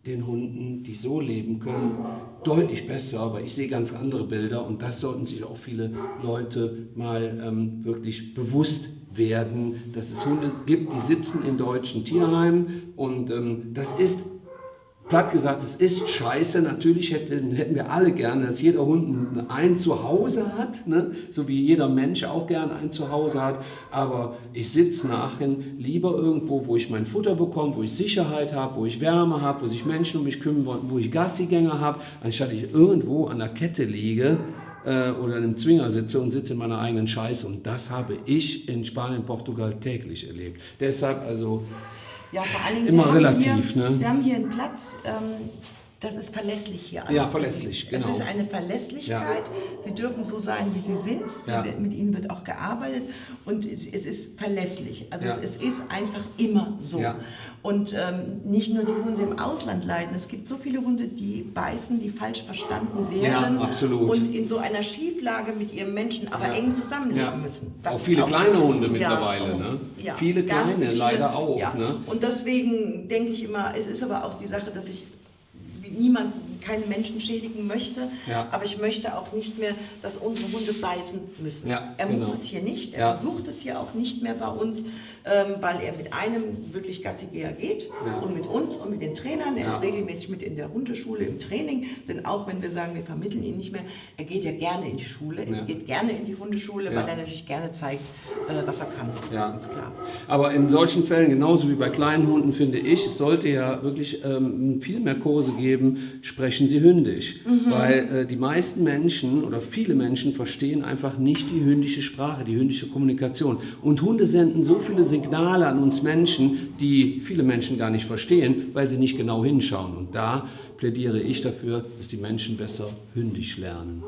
den Hunden, die so leben können, deutlich besser, weil ich sehe ganz andere Bilder und das sollten sich auch viele Leute mal ähm, wirklich bewusst werden, dass es Hunde gibt, die sitzen in deutschen Tierheimen und ähm, das ist platt gesagt, es ist scheiße. Natürlich hätten, hätten wir alle gerne, dass jeder Hund ein- Zuhause hat, ne? so wie jeder Mensch auch gerne ein Zuhause hat. Aber ich sitze nachher lieber irgendwo, wo ich mein Futter bekomme, wo ich Sicherheit habe, wo ich Wärme habe, wo sich Menschen um mich kümmern, wo ich Gassigänger habe, anstatt ich irgendwo an der Kette liege äh, oder in einem Zwinger sitze und sitze in meiner eigenen Scheiße. Und das habe ich in Spanien, Portugal täglich erlebt. Deshalb also Ja, vor allen Dingen, Immer Sie relativ, hier, ne? Sie haben hier einen Platz, ähm, das ist verlässlich hier. alles Ja, verlässlich, genau. Es ist eine Verlässlichkeit. Sie dürfen so sein, wie Sie sind. Sie, Ja. Mit Ihnen wird auch gearbeitet und es, ist verlässlich. Also Ja. es, ist einfach immer so. Ja. Und ähm, nicht nur die Hunde im Ausland leiden. Es gibt so viele Hunde, die beißen, die falsch verstanden werden. Ja, absolut. Und in so einer Schieflage mit ihrem Menschen aber Ja. eng zusammenleben Ja. müssen. Auch ist viele kleine Hunde Ja, mittlerweile, ne? Ja, Viele kleine, leider auch, Ja. ne? Und deswegen denke ich immer, es ist aber auch die Sache, dass ich niemanden, keinen Menschen schädigen möchte, Ja. aber ich möchte auch nicht mehr, dass unsere Hunde beißen müssen. Ja, er muss genau. es hier nicht, er Ja. versucht es hier auch nicht mehr bei uns, ähm, weil er mit einem wirklich Gassigeher geht Ja. und mit uns und mit den Trainern. Er Ja. ist regelmäßig mit in der Hundeschule im Training, denn auch wenn wir sagen, wir vermitteln ihn nicht mehr, er geht ja gerne in die Schule, er geht gerne in die Hundeschule, weil er natürlich gerne zeigt, äh, was er kann. Ja. Ganz klar. Aber in solchen Fällen, genauso wie bei kleinen Hunden, finde ich, es sollte ja wirklich ähm, viel mehr Kurse geben, sprechen Sie hündisch. Weil äh, die meisten Menschen oder viele Menschen verstehen einfach nicht die hündische Sprache, die hündische Kommunikation. Und Hunde senden so viele Signale an uns Menschen, die viele Menschen gar nicht verstehen, weil sie nicht genau hinschauen. Und da plädiere ich dafür, dass die Menschen besser hündisch lernen.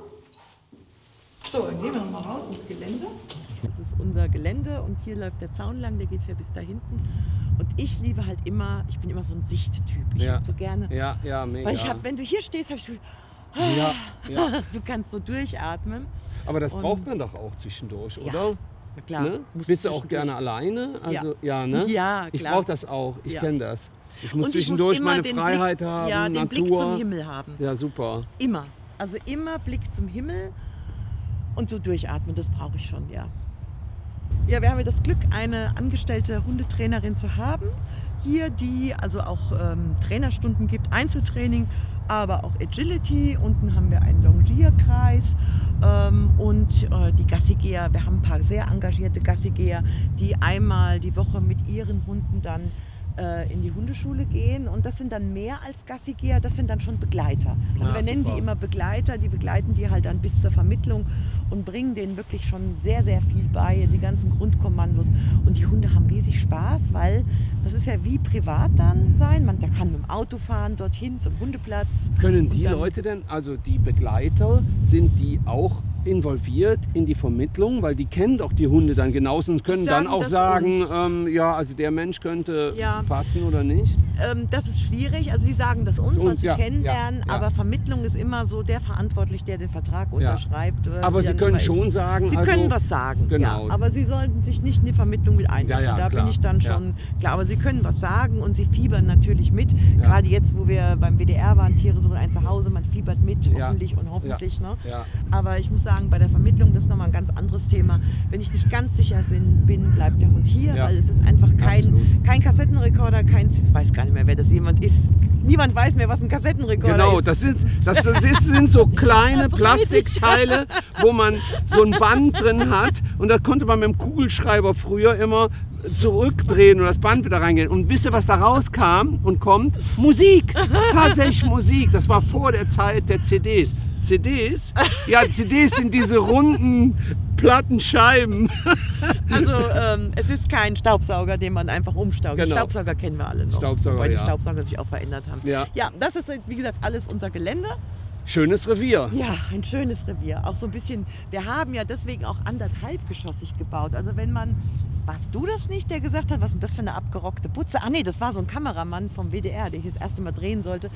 So, dann gehen wir nochmal raus ins Gelände. Das ist unser Gelände und hier läuft der Zaun lang, der geht ja bis da hinten. Und ich liebe halt immer, ich bin immer so ein Sichttyp. Ich Ja. hab so gerne, Ja, ja, mega. weil ich habe, wenn du hier stehst, habe ich so, ja, ja. du kannst so durchatmen. Aber das Und- braucht man doch auch zwischendurch, Ja, oder? Klar. Ne? Bist du auch gerne alleine? Also, ja, ne? Ja, Ich klar. brauche das auch. Ich Ja. kenne das. Ich muss Und zwischendurch immer meine den Freiheit Blick, haben, Ja, den Natur. Blick zum Himmel haben. Ja, super. Immer. Also immer Blick zum Himmel und so durchatmen, das brauche ich schon, ja. Ja, wir haben ja das Glück, eine angestellte Hundetrainerin zu haben. Hier, die also auch ähm, Trainerstunden gibt, Einzeltraining, aber auch Agility. Unten haben wir einen Longierkreis ähm, und äh, die Gassigeher. Wir haben ein paar sehr engagierte Gassigeher, die einmal die Woche mit ihren Hunden dann äh, in die Hundeschule gehen und das sind dann mehr als Gassigeher, das sind dann schon Begleiter. Also Ah, wir nennen super. die immer Begleiter, die begleiten die halt dann bis zur Vermittlung und bringen denen wirklich schon sehr, sehr viel bei, die ganzen Grundkommandos. Und die Hunde haben riesig Spaß, weil das ist ja wie privat dann sein. Man kann mit dem Auto fahren, dorthin zum Hundeplatz. Können die Leute denn, also die Begleiter, sind die auch involviert in die Vermittlung? Weil die kennen doch die Hunde dann genauso und können dann sagen auch das sagen, ähm, ja, also der Mensch könnte Ja. passen oder nicht. Ähm, das ist schwierig. Also sie sagen das uns, uns, sie ja, kennenlernen, ja, aber Vermittlung ist immer so der verantwortlich, der den Vertrag unterschreibt. äh, Aber sie dann können immer ist. schon sagen, Sie also, können was sagen, genau. aber Sie sollten sich nicht in die Vermittlung mit ja, da klar, bin ich dann schon klar. Aber Sie können was sagen und Sie fiebern natürlich mit. Gerade jetzt, wo wir beim WDR waren, Tiere suchen ein Zuhause, man fiebert mit, hoffentlich und hoffentlich. Ne? Aber ich muss sagen, bei der Vermittlung, das ist nochmal ein ganz anderes Thema. Wenn ich nicht ganz sicher bin, bin bleibt der Hund hier, Ja. weil es ist einfach kein, Absolut. kein Kassettenrekorder, kein, ich weiß gar nicht mehr, wer das jemand ist. Niemand weiß mehr, was ein Kassettenrekorder Genau, ist. das sind, das, das sind so kleine. Plastikteile, wo man so ein Band drin hat und da konnte man mit dem Kugelschreiber früher immer zurückdrehen und das Band wieder reingehen. Und wisst ihr, was da rauskam und kommt? Musik. Tatsächlich Musik. Das war vor der Zeit der CDs. CDs? Ja, CDs sind diese runden Plattenscheiben. Also ähm, es ist kein Staubsauger, den man einfach umstaugt. Genau. Staubsauger kennen wir alle noch. Staubsauger, wobei die ja. Staubsauger sich auch verändert haben. Ja. ja, das ist wie gesagt alles unser Gelände. Schönes Revier. Ja, ein schönes Revier. Auch so ein bisschen, wir haben ja deswegen auch anderthalbgeschossig gebaut. Also wenn man, warst du das nicht, der gesagt hat, was ist denn das für eine abgerockte Putze? Ah nee, das war so ein Kameramann vom WDR, der hier das erste Mal drehen sollte.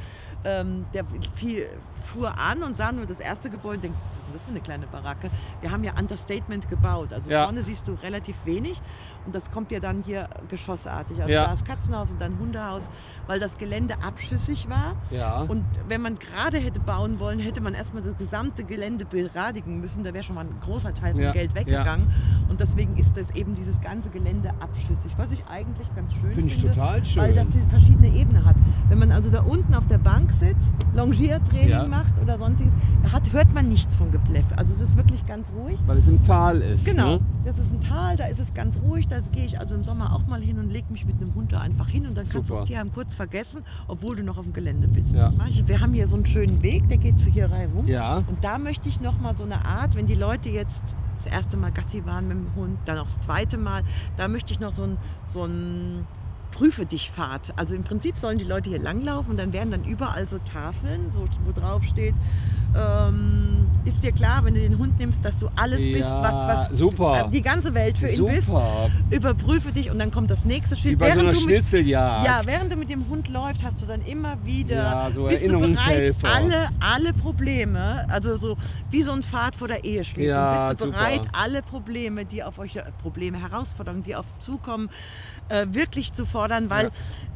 Ähm, der fiel, fuhr an und sah nur das erste Gebäude und denkt, was ist das für eine kleine Baracke? Wir haben ja Understatement gebaut. Also Ja. vorne siehst du relativ wenig und das kommt ja dann hier geschossartig. Also Ja. da ist Katzenhaus und dann Hundehaus, weil das Gelände abschüssig war. Ja. Und wenn man gerade hätte bauen wollen, hätte man erstmal das gesamte Gelände beradigen müssen. Da wäre schon mal ein großer Teil vom Geld weggegangen. Und deswegen ist das eben dieses ganze Gelände abschüssig, was ich eigentlich ganz schön Finde ich finde. total schön. Weil das verschiedene Ebenen hat. Wenn man also da unten auf der Bank sitzt, Longiertraining Ja. macht oder sonstiges, hat, hört man nichts vom Gepleffe. Also es ist wirklich ganz ruhig. Weil es im Tal ist. Genau, Ne? das ist ein Tal, da ist es ganz ruhig. Da gehe ich also im Sommer auch mal hin und lege mich mit einem Hund da einfach hin und dann kannst du Super. das Tierheim kurz vergessen, obwohl du noch auf dem Gelände bist. Ja. Wir haben hier so einen schönen Weg, der geht zu hier rein rum. Ja. Und da möchte ich noch mal so eine Art, wenn die Leute jetzt das erste Mal Gassi waren mit dem Hund, dann auch das zweite Mal, da möchte ich noch so ein, so ein Prüfe dich Fahrt. Also im Prinzip sollen die Leute hier langlaufen und dann werden dann überall so Tafeln, so, wo drauf steht, ähm, ist dir klar, wenn du den Hund nimmst, dass du alles bist, Ja, was, was super. äh, die ganze Welt für ihn bist. Überprüfe dich und dann kommt das nächste Wie Schild. bei so einer du mit, ja, während du mit dem Hund läufst, hast du dann immer wieder Ja, so bist du bereit, alle, alle Probleme, also so wie so ein Pfad vor der Eheschließung, Ja, bist du super. bereit, alle Probleme, die auf euch, Probleme, Herausforderungen, die auf zukommen, äh, wirklich zu fordern, weil Ja.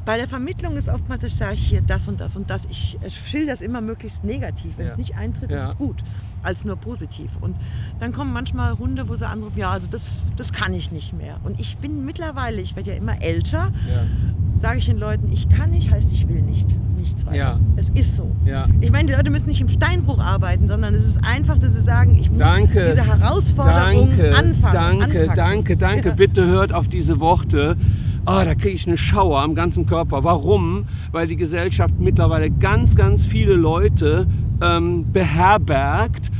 bei der Vermittlung ist oftmals, ich sage hier das und das und das, ich äh, schilder das immer möglichst negativ. Wenn Ja. es nicht eintritt, ist es gut, als nur positiv. Und dann kommen manchmal Hunde, wo sie anrufen, ja, also das, das kann ich nicht mehr. Und ich bin mittlerweile, ich werde ja immer älter, Ja. sage ich den Leuten, ich kann nicht, heißt ich will nicht. Nichts weiter. Ja. Es ist so. Ja. Ich meine, die Leute müssen nicht im Steinbruch arbeiten, sondern es ist einfach, dass sie sagen, ich muss Danke. diese Herausforderung Danke, anfangen. danke, anpacken. danke, danke. Bitte hört auf diese Worte. Ah, da kriege ich eine Schauer am ganzen Körper. Warum? Weil die Gesellschaft mittlerweile ganz, ganz viele Leute ähm, beherbergt,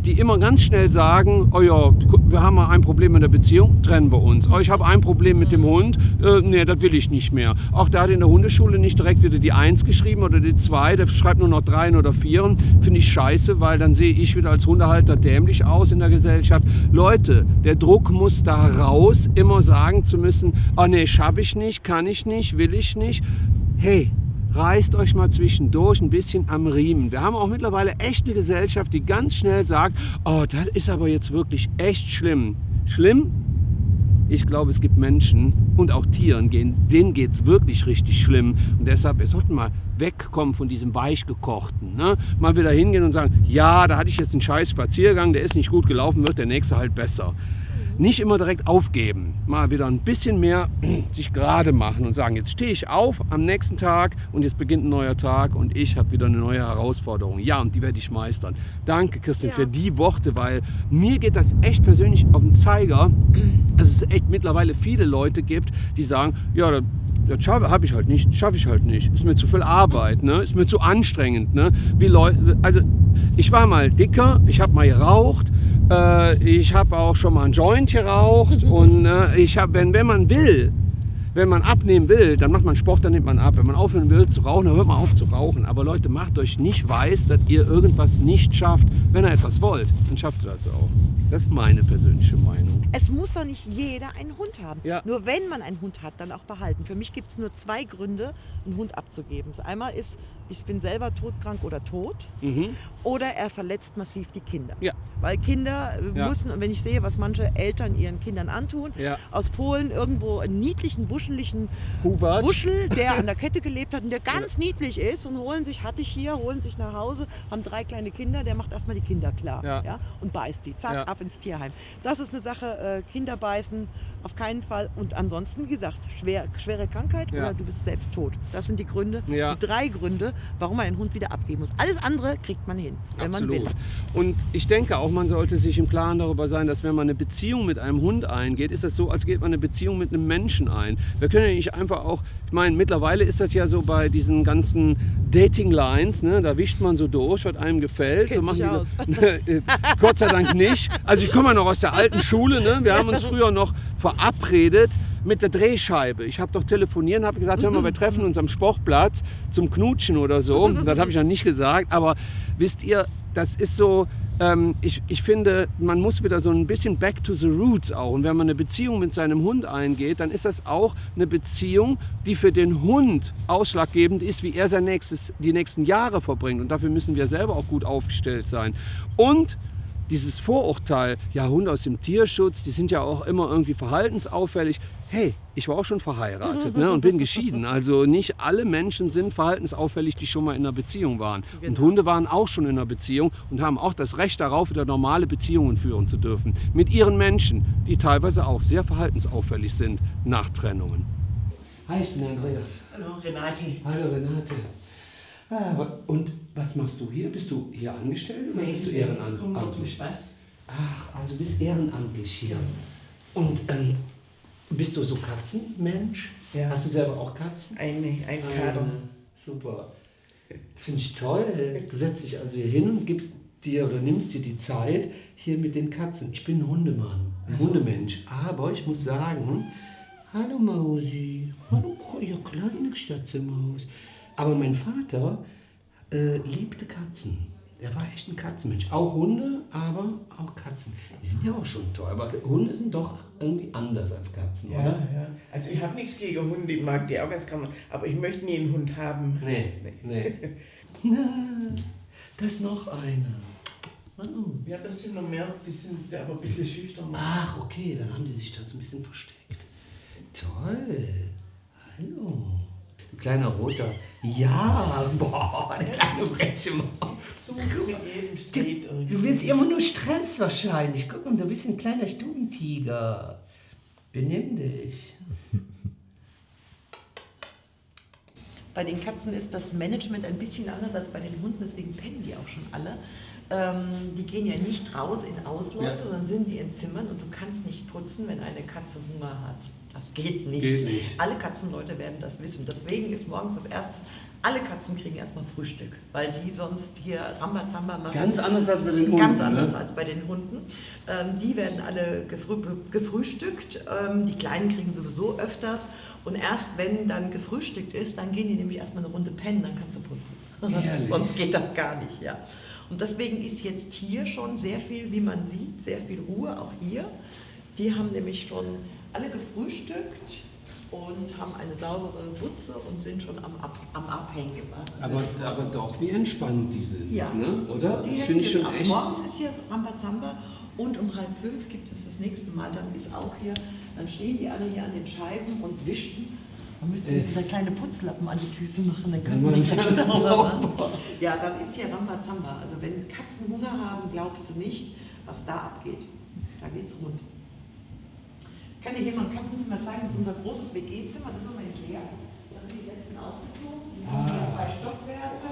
die immer ganz schnell sagen, oh ja, wir haben mal ein Problem in der Beziehung, trennen wir uns. Oh, ich habe ein Problem mit dem Hund, äh, nee, das will ich nicht mehr. Auch der hat in der Hundeschule nicht direkt wieder die Eins geschrieben oder die Zwei, der schreibt nur noch Dreien oder Vieren. Finde ich scheiße, weil dann sehe ich wieder als Hundehalter dämlich aus in der Gesellschaft. Leute, der Druck muss da raus, immer sagen zu müssen, oh nee, schaffe ich nicht, kann ich nicht, will ich nicht. Hey, reißt euch mal zwischendurch ein bisschen am Riemen. Wir haben auch mittlerweile echt eine Gesellschaft, die ganz schnell sagt, oh, das ist aber jetzt wirklich echt schlimm. Schlimm? ich glaube, es gibt Menschen und auch Tieren, denen geht es wirklich richtig schlimm. Und deshalb, wir sollten mal wegkommen von diesem Weichgekochten. Ne? Mal wieder hingehen und sagen, ja, da hatte ich jetzt einen scheiß Spaziergang, der ist nicht gut gelaufen, wird der nächste halt besser nicht immer direkt aufgeben, mal wieder ein bisschen mehr sich gerade machen und sagen, jetzt stehe ich auf am nächsten Tag und jetzt beginnt ein neuer Tag und ich habe wieder eine neue Herausforderung. Ja, und die werde ich meistern. Danke, Christian, ja. für die Worte, weil mir geht das echt persönlich auf den Zeiger, dass es echt mittlerweile viele Leute gibt, die sagen, ja, das habe ich halt nicht, schaffe ich halt nicht. Ist mir zu viel Arbeit, ne? ist mir zu anstrengend. Ne? Wie Leute, also ich war mal dicker, ich habe mal geraucht, äh, ich habe auch schon mal einen Joint geraucht und äh, ich habe, wenn, wenn man will, wenn man abnehmen will, dann macht man Sport, dann nimmt man ab. Wenn man aufhören will zu rauchen, dann hört man auf zu rauchen. Aber Leute, macht euch nicht weiß, dass ihr irgendwas nicht schafft. Wenn ihr etwas wollt, dann schafft ihr das auch. Das ist meine persönliche Meinung. Es muss doch nicht jeder einen Hund haben. Ja. Nur wenn man einen Hund hat, dann auch behalten. Für mich gibt es nur zwei Gründe, einen Hund abzugeben. Das einmal ist, ich bin selber todkrank oder tot. Mhm. Oder er verletzt massiv die Kinder. Ja. Weil Kinder äh, Ja. müssen, und wenn ich sehe, was manche Eltern ihren Kindern antun, Ja. aus Polen irgendwo einen niedlichen, wuscheligen Hubert. Buschel, der an der Kette gelebt hat und der ganz niedlich ist und holen sich, hatte ich hier, holen sich nach Hause, haben drei kleine Kinder, der macht erstmal die Kinder klar Ja. und beißt die, zack, ab ins Tierheim. Das ist eine Sache, äh, Kinder beißen auf keinen Fall und ansonsten, wie gesagt, schwer, schwere Krankheit Ja. oder du bist selbst tot. Das sind die Gründe, Ja. die drei Gründe, warum man einen Hund wieder abgeben muss. Alles andere kriegt man hin, wenn man Absolut. will. Und ich denke auch, man sollte sich im Klaren darüber sein, dass wenn man eine Beziehung mit einem Hund eingeht, ist das so, als geht man eine Beziehung mit einem Menschen ein. Wir können ja nicht einfach auch, ich meine, mittlerweile ist das ja so bei diesen ganzen Dating-Lines, ne, da wischt man so durch, was einem gefällt. Kennt so aus. die, Gott sei Dank nicht. Also ich komme ja noch aus der alten Schule, ne? wir haben uns früher noch verabredet mit der Drehscheibe. Ich habe doch telefoniert und habe gesagt, hör mal, wir treffen uns am Sportplatz zum Knutschen oder so. Das habe ich ja nicht gesagt, aber wisst ihr, das ist so, ähm, ich, ich finde, man muss wieder so ein bisschen back to the roots auch. Und wenn man eine Beziehung mit seinem Hund eingeht, dann ist das auch eine Beziehung, die für den Hund ausschlaggebend ist, wie er sein nächstes, die nächsten Jahre verbringt. Und dafür müssen wir selber auch gut aufgestellt sein. Und dieses Vorurteil, ja, Hunde aus dem Tierschutz, die sind ja auch immer irgendwie verhaltensauffällig. Hey, ich war auch schon verheiratet ne, und bin geschieden. Also nicht alle Menschen sind verhaltensauffällig, die schon mal in einer Beziehung waren. Und Genau. Hunde waren auch schon in einer Beziehung und haben auch das Recht darauf, wieder normale Beziehungen führen zu dürfen. Mit ihren Menschen, die teilweise auch sehr verhaltensauffällig sind nach Trennungen. Hi, ich bin Andreas. Hallo Renate. Hallo Renate. Ah, und was machst du hier? Bist du hier angestellt oder bist du ehrenamtlich? Spaß. Ach, also bist ehrenamtlich hier. Und ähm, bist du so Katzenmensch? Ja. Hast du selber auch Katzen? Ein, ein Kader. Ah, super. Finde ich toll. Du setzt dich also hier hin und gibst dir oder nimmst dir die Zeit hier mit den Katzen. Ich bin ein Hundemann, ein Hundemensch. Aber ich muss sagen, hallo Mausi, hallo ihr kleine Statzemaus. Aber mein Vater äh, liebte Katzen. Er war echt ein Katzenmensch. Auch Hunde, aber auch Katzen. Die sind ja auch schon toll. Aber Hunde sind doch irgendwie anders als Katzen, Ja, oder? ja. Also ich habe nichts gegen Hunde, ich mag die auch ganz gerne, aber ich möchte nie einen Hund haben. Nee, nee. Na, da ist noch einer. Oh. Ja, das sind noch mehr, die sind aber ein bisschen schüchtern. Ach, okay, dann haben die sich da so ein bisschen versteckt. Toll. Hallo. Ein kleiner roter. Ja, boah, eine kleine freche Maus. So mit jedem Street irgendwie. Du willst immer nur Stress wahrscheinlich. Guck mal, du bist ein kleiner Stubentiger. Benimm dich. Bei den Katzen ist das Management ein bisschen anders als bei den Hunden, deswegen pennen die auch schon alle. Ähm, die gehen ja nicht raus in Ausläufe, Ja. sondern sind die in Zimmern und du kannst nicht putzen, wenn eine Katze Hunger hat. Das geht nicht. Geht nicht. Alle Katzenleute werden das wissen. Deswegen ist morgens das erste, alle Katzen kriegen erstmal Frühstück, weil die sonst hier Rambazamba machen. Ganz anders als bei den Hunden. Ganz anders ne? als bei den Hunden. Ähm, die werden alle gefrü gefrühstückt. Ähm, die Kleinen kriegen sowieso öfters. Und erst wenn dann gefrühstückt ist, dann gehen die nämlich erstmal eine Runde pennen, dann kannst du putzen. Ehrlich? Sonst geht das gar nicht, ja. Und deswegen ist jetzt hier schon sehr viel, wie man sieht, sehr viel Ruhe, auch hier. Die haben nämlich schon alle gefrühstückt und haben eine saubere Butze und sind schon am, Ab am Abhängen. Aber, aber doch, wie entspannt die sind. Ja. Ne? Oder? Die finde ich schon ab. echt. Morgens ist hier Rambazamba und um halb fünf gibt es das nächste Mal, dann ist auch hier Dann stehen die alle hier an den Scheiben und wischen. Man müsste wieder kleine Putzlappen an die Füße machen, dann könnten die ganz sauber machen. Ja, dann ist hier Rambazamba. Also wenn Katzen Hunger haben, glaubst du nicht, was da abgeht. Da geht's rund. Ich kann dir hier mal ein Katzenzimmer zeigen, das ist unser großes WG-Zimmer, das ist immer leer. Da sind die letzten ausgezogen. Wir haben hier zwei Stockwerke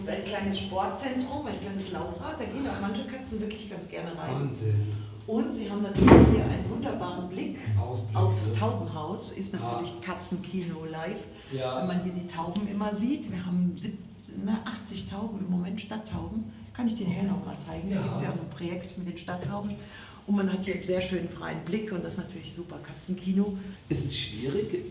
und ein kleines Sportzentrum, ein kleines Laufrad. Da gehen auch manche Katzen wirklich ganz gerne rein. Wahnsinn. Und sie haben natürlich hier einen wunderbaren Blick Ausblick, aufs ne? Taubenhaus. Ist natürlich Katzenkino live. Ja. Wenn man hier die Tauben immer sieht. Wir haben sieb- na, 80 Tauben im Moment, Stadttauben. Kann ich dir nachher noch mal zeigen. Da gibt es ja auch ein Projekt mit den Stadttauben. Und man hat hier einen sehr schönen freien Blick und das ist natürlich super Katzenkino. Ist es schwierig,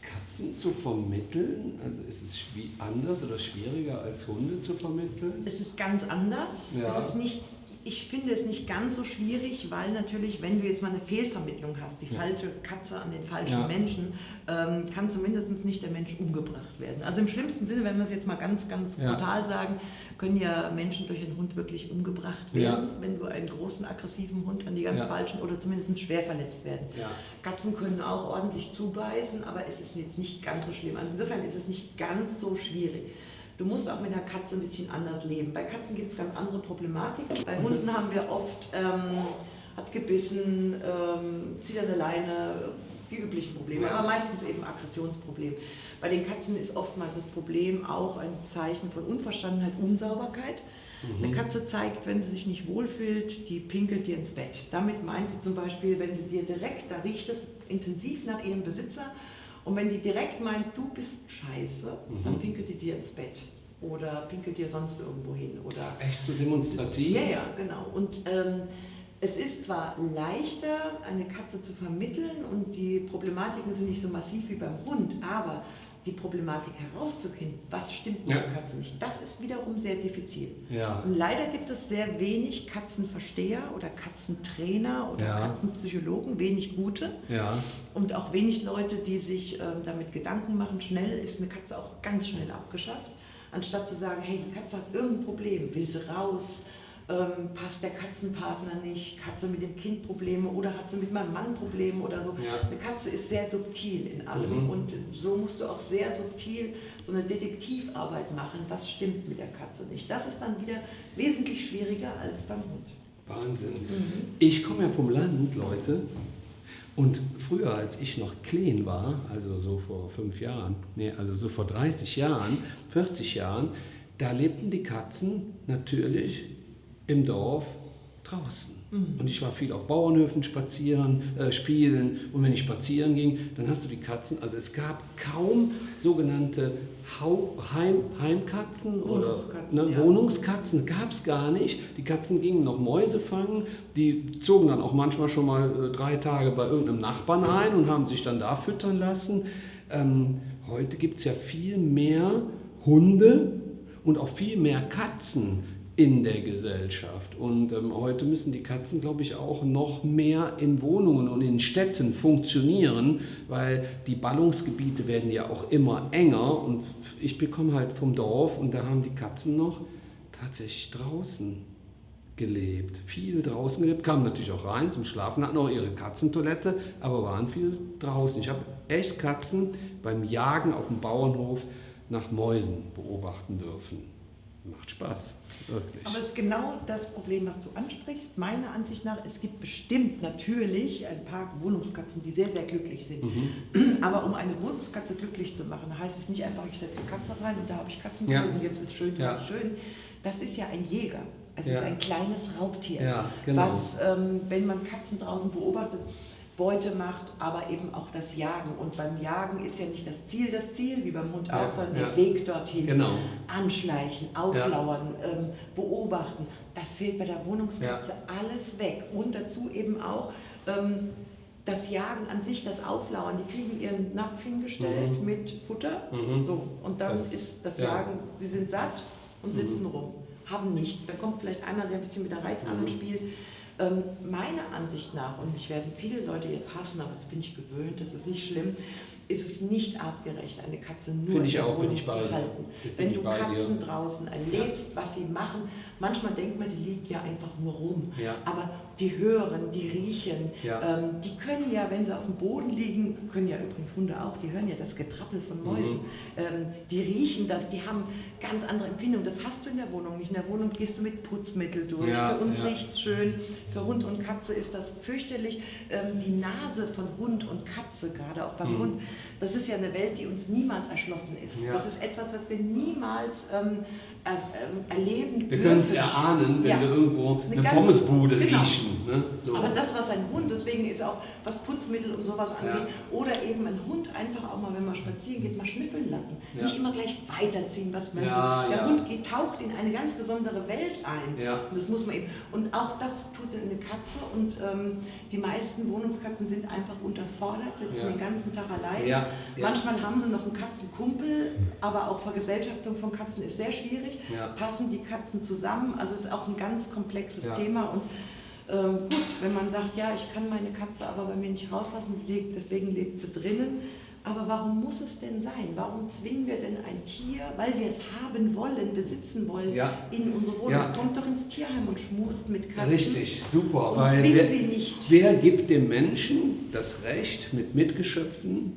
Katzen zu vermitteln? Also ist es anders oder schwieriger als Hunde zu vermitteln? Es ist ganz anders. Ja. Es ist nicht, ich finde es nicht ganz so schwierig, weil natürlich, wenn du jetzt mal eine Fehlvermittlung hast, die Ja. falsche Katze an den falschen Ja. Menschen, ähm, kann zumindest nicht der Mensch umgebracht werden. Also im schlimmsten Sinne, wenn wir es jetzt mal ganz, ganz Ja. brutal sagen, können ja Menschen durch einen Hund wirklich umgebracht werden, wenn du einen großen, aggressiven Hund an die ganz falschen oder zumindest schwer verletzt werden. Katzen können auch ordentlich zubeißen, aber es ist jetzt nicht ganz so schlimm. Also insofern ist es nicht ganz so schwierig. Du musst auch mit einer Katze ein bisschen anders leben. Bei Katzen gibt es ganz andere Problematiken. Bei Hunden haben wir oft, ähm, hat gebissen, ähm, zieht an der Leine, die üblichen Probleme, aber meistens eben Aggressionsproblem. Bei den Katzen ist oftmals das Problem auch ein Zeichen von Unverstandenheit, Unsauberkeit. Mhm. Eine Katze zeigt, wenn sie sich nicht wohlfühlt, die pinkelt dir ins Bett. Damit meint sie zum Beispiel, wenn sie dir direkt, da riecht es intensiv nach ihrem Besitzer, und wenn die direkt meint, du bist scheiße, Mhm. dann pinkelt die dir ins Bett. Oder pinkelt dir sonst irgendwo hin. Oder Echt so demonstrativ? ja, ja, genau. Und ähm, es ist zwar leichter, eine Katze zu vermitteln und die Problematiken sind nicht so massiv wie beim Hund, aber die Problematik herauszufinden, was stimmt mit Ja. der Katze nicht, das ist wiederum sehr diffizil. Ja. Und leider gibt es sehr wenig Katzenversteher oder Katzentrainer oder Ja. Katzenpsychologen, wenig gute Ja. und auch wenig Leute, die sich ähm, damit Gedanken machen. Schnell ist eine Katze auch ganz schnell abgeschafft, anstatt zu sagen, hey, die Katze hat irgendein Problem, will sie raus, ähm, passt der Katzenpartner nicht, Katze mit dem Kind Probleme oder hat sie mit meinem Mann Probleme oder so. Ja. Eine Katze ist sehr subtil in allem Mhm. und so musst du auch sehr subtil so eine Detektivarbeit machen, was stimmt mit der Katze nicht. Das ist dann wieder wesentlich schwieriger als beim Hund. Wahnsinn. Mhm. Ich komme ja vom Land, Leute. Und früher, als ich noch klein war, also so vor fünf Jahren, nee, also so vor 30 Jahren, 40 Jahren, da lebten die Katzen natürlich im Dorf draußen. Und ich war viel auf Bauernhöfen spazieren, äh, spielen. Und wenn ich spazieren ging, dann hast du die Katzen. Also es gab kaum sogenannte Hau Heim Heimkatzen oder Wohnungskatzen, ne, ja. Wohnungskatzen gab es gar nicht. Die Katzen gingen noch Mäuse fangen. Die zogen dann auch manchmal schon mal äh, drei Tage bei irgendeinem Nachbarn ein und haben sich dann da füttern lassen. Ähm, heute gibt es ja viel mehr Hunde und auch viel mehr Katzen in der Gesellschaft. Und ähm, heute müssen die Katzen, glaube ich, auch noch mehr in Wohnungen und in Städten funktionieren, weil die Ballungsgebiete werden ja auch immer enger. Und ich bekomme halt vom Dorf und da haben die Katzen noch tatsächlich draußen gelebt. Viel draußen gelebt, kamen natürlich auch rein zum Schlafen, hatten auch ihre Katzentoilette, aber waren viel draußen. Ich habe echt Katzen beim Jagen auf dem Bauernhof nach Mäusen beobachten dürfen. Macht Spaß, wirklich. Aber es ist genau das Problem, was du ansprichst. Meiner Ansicht nach, es gibt bestimmt natürlich ein paar Wohnungskatzen, die sehr, sehr glücklich sind. Mhm. Aber um eine Wohnungskatze glücklich zu machen, heißt es nicht einfach, ich setze Katze rein und da habe ich Katzen Ja. und jetzt ist schön, Ja. das ist schön. Das ist ja ein Jäger. Es Ja. ist ein kleines Raubtier, Ja, genau. was, ähm, wenn man Katzen draußen beobachtet, Beute macht, aber eben auch das Jagen. Und beim Jagen ist ja nicht das Ziel das Ziel, wie beim Hund Ja, auch, sondern ja. der Weg dorthin. Genau. Anschleichen, auflauern, ähm, beobachten. Das fehlt bei der Wohnungskatze alles weg. Und dazu eben auch ähm, das Jagen an sich, das Auflauern. Die kriegen ihren Napf hingestellt Mhm. mit Futter. Mhm. So. Und dann Das- ist das ja. Jagen, sie sind satt und sitzen rum, haben nichts. Dann kommt vielleicht einer, der ein bisschen mit der Reizangel Mhm. spielt. Ähm, meiner Ansicht nach, und mich werden viele Leute jetzt hassen, aber das bin ich gewöhnt, das ist nicht schlimm, ist es nicht artgerecht, eine Katze nur in der Wohnung zu halten. Wenn du bei dir. Katzen draußen erlebst, was sie machen, manchmal denkt man, die liegen ja einfach nur rum. Ja. Aber die hören, die riechen, Ja. ähm, die können ja, wenn sie auf dem Boden liegen, können ja übrigens Hunde auch, die hören ja das Getrappel von Mäusen. Ähm, die riechen das, die haben ganz andere Empfindungen. Das hast du in der Wohnung nicht. In der Wohnung gehst du mit Putzmittel durch. Ja, Für uns ja. riecht's schön, für Hund und Katze ist das fürchterlich. Ähm, die Nase von Hund und Katze, gerade auch beim Mhm. Hund, das ist ja eine Welt, die uns niemals erschlossen ist. Das ist etwas, was wir niemals ähm, erleben Wir können es erahnen, wenn Ja. wir irgendwo Eine eine, Pommesbude genau. riechen. Ne? So. Aber das, was ein Hund, deswegen ist auch, was Putzmittel und sowas angeht, Ja. oder eben ein Hund einfach auch mal, wenn man spazieren geht, mal schnüffeln lassen. Ja. Nicht immer gleich weiterziehen, was man Ja, so. Der. Hund geht, taucht in eine ganz besondere Welt ein. Und das muss man eben. Und auch das tut eine Katze und ähm, die meisten Wohnungskatzen sind einfach unterfordert, sitzen den ganzen Tag allein. Manchmal haben sie noch einen Katzenkumpel, aber auch Vergesellschaftung von Katzen ist sehr schwierig. Ja. Passen die Katzen zusammen? Also es ist auch ein ganz komplexes Ja. Thema und ähm, gut, wenn man sagt, ja, ich kann meine Katze aber bei mir nicht rauslassen, deswegen lebt sie drinnen. Aber warum muss es denn sein? Warum zwingen wir denn ein Tier, weil wir es haben wollen, besitzen wollen, Ja. in unsere Wohnung? Ja. Kommt doch ins Tierheim und schmust mit Katzen. Richtig, super. Und weil wer, sie nicht. wer gibt dem Menschen das Recht, mit Mitgeschöpfen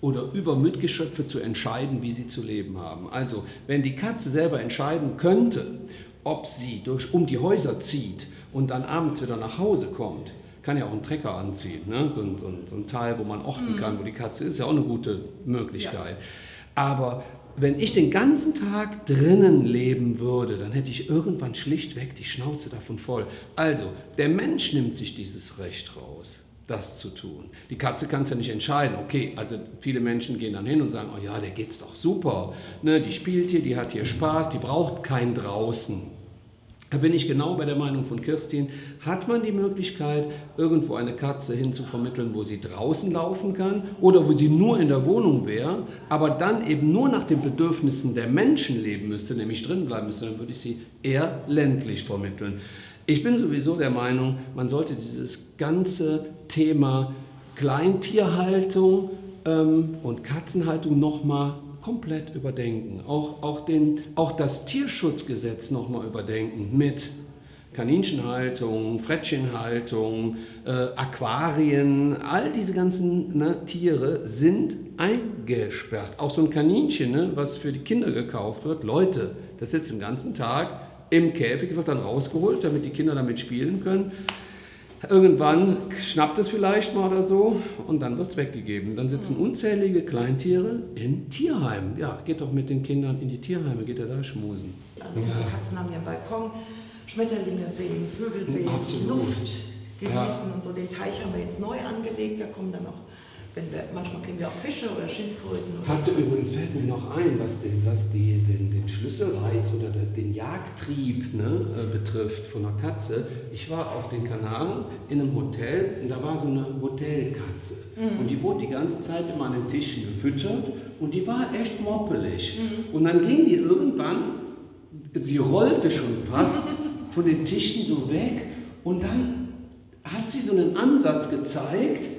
oder über Mitgeschöpfe zu entscheiden, wie sie zu leben haben? Also, wenn die Katze selber entscheiden könnte, ob sie durch, um die Häuser zieht und dann abends wieder nach Hause kommt, kann ja auch einen Trecker anziehen, ne? so, ein, so, ein, so ein Teil, wo man orten kann, wo die Katze ist, ja auch eine gute Möglichkeit. Aber wenn ich den ganzen Tag drinnen leben würde, dann hätte ich irgendwann schlichtweg die Schnauze davon voll. Also, der Mensch nimmt sich dieses Recht raus, das zu tun. Die Katze kann es ja nicht entscheiden. Okay, also viele Menschen gehen dann hin und sagen, oh ja, der geht's doch super. Ne, die spielt hier, die hat hier Spaß, die braucht kein draußen. Da bin ich genau bei der Meinung von Kirstin. Hat man die Möglichkeit, irgendwo eine Katze hinzuvermitteln, wo sie draußen laufen kann oder wo sie nur in der Wohnung wäre, aber dann eben nur nach den Bedürfnissen der Menschen leben müsste, nämlich drin bleiben müsste, dann würde ich sie eher ländlich vermitteln. Ich bin sowieso der Meinung, man sollte dieses ganze Thema Kleintierhaltung ähm, und Katzenhaltung nochmal komplett überdenken. Auch, auch, den, auch das Tierschutzgesetz nochmal überdenken mit Kaninchenhaltung, Frettchenhaltung, äh, Aquarien, all diese ganzen ne, Tiere sind eingesperrt. Auch so ein Kaninchen, ne, was für die Kinder gekauft wird, Leute, das sitzt den ganzen Tag im Käfig, wird dann rausgeholt, damit die Kinder damit spielen können. Irgendwann schnappt es vielleicht mal oder so und dann wird es weggegeben. Dann sitzen unzählige Kleintiere in Tierheimen. Ja, geht doch mit den Kindern in die Tierheime, geht er da schmusen. Unsere Katzen haben ja einen Balkon, Schmetterlinge sehen, Vögel sehen, Absolut. Luft genießen Ja. und so. Den Teich haben wir jetzt neu angelegt, da kommen dann auch, wenn wir, manchmal kriegen wir auch Fische oder Schildkröten. Oder Hatte sowas. übrigens, fällt mir noch ein, was den, was die, den, den Schlüsselreiz oder den, Jagdtrieb ne, äh, betrifft von einer Katze. Ich war auf den Kanaren in einem Hotel und da war so eine Hotelkatze. Und die wurde die ganze Zeit immer an den Tischen gefüttert und die war echt moppelig. Und dann ging die irgendwann, sie rollte schon fast von den Tischen so weg und dann hat sie so einen Ansatz gezeigt,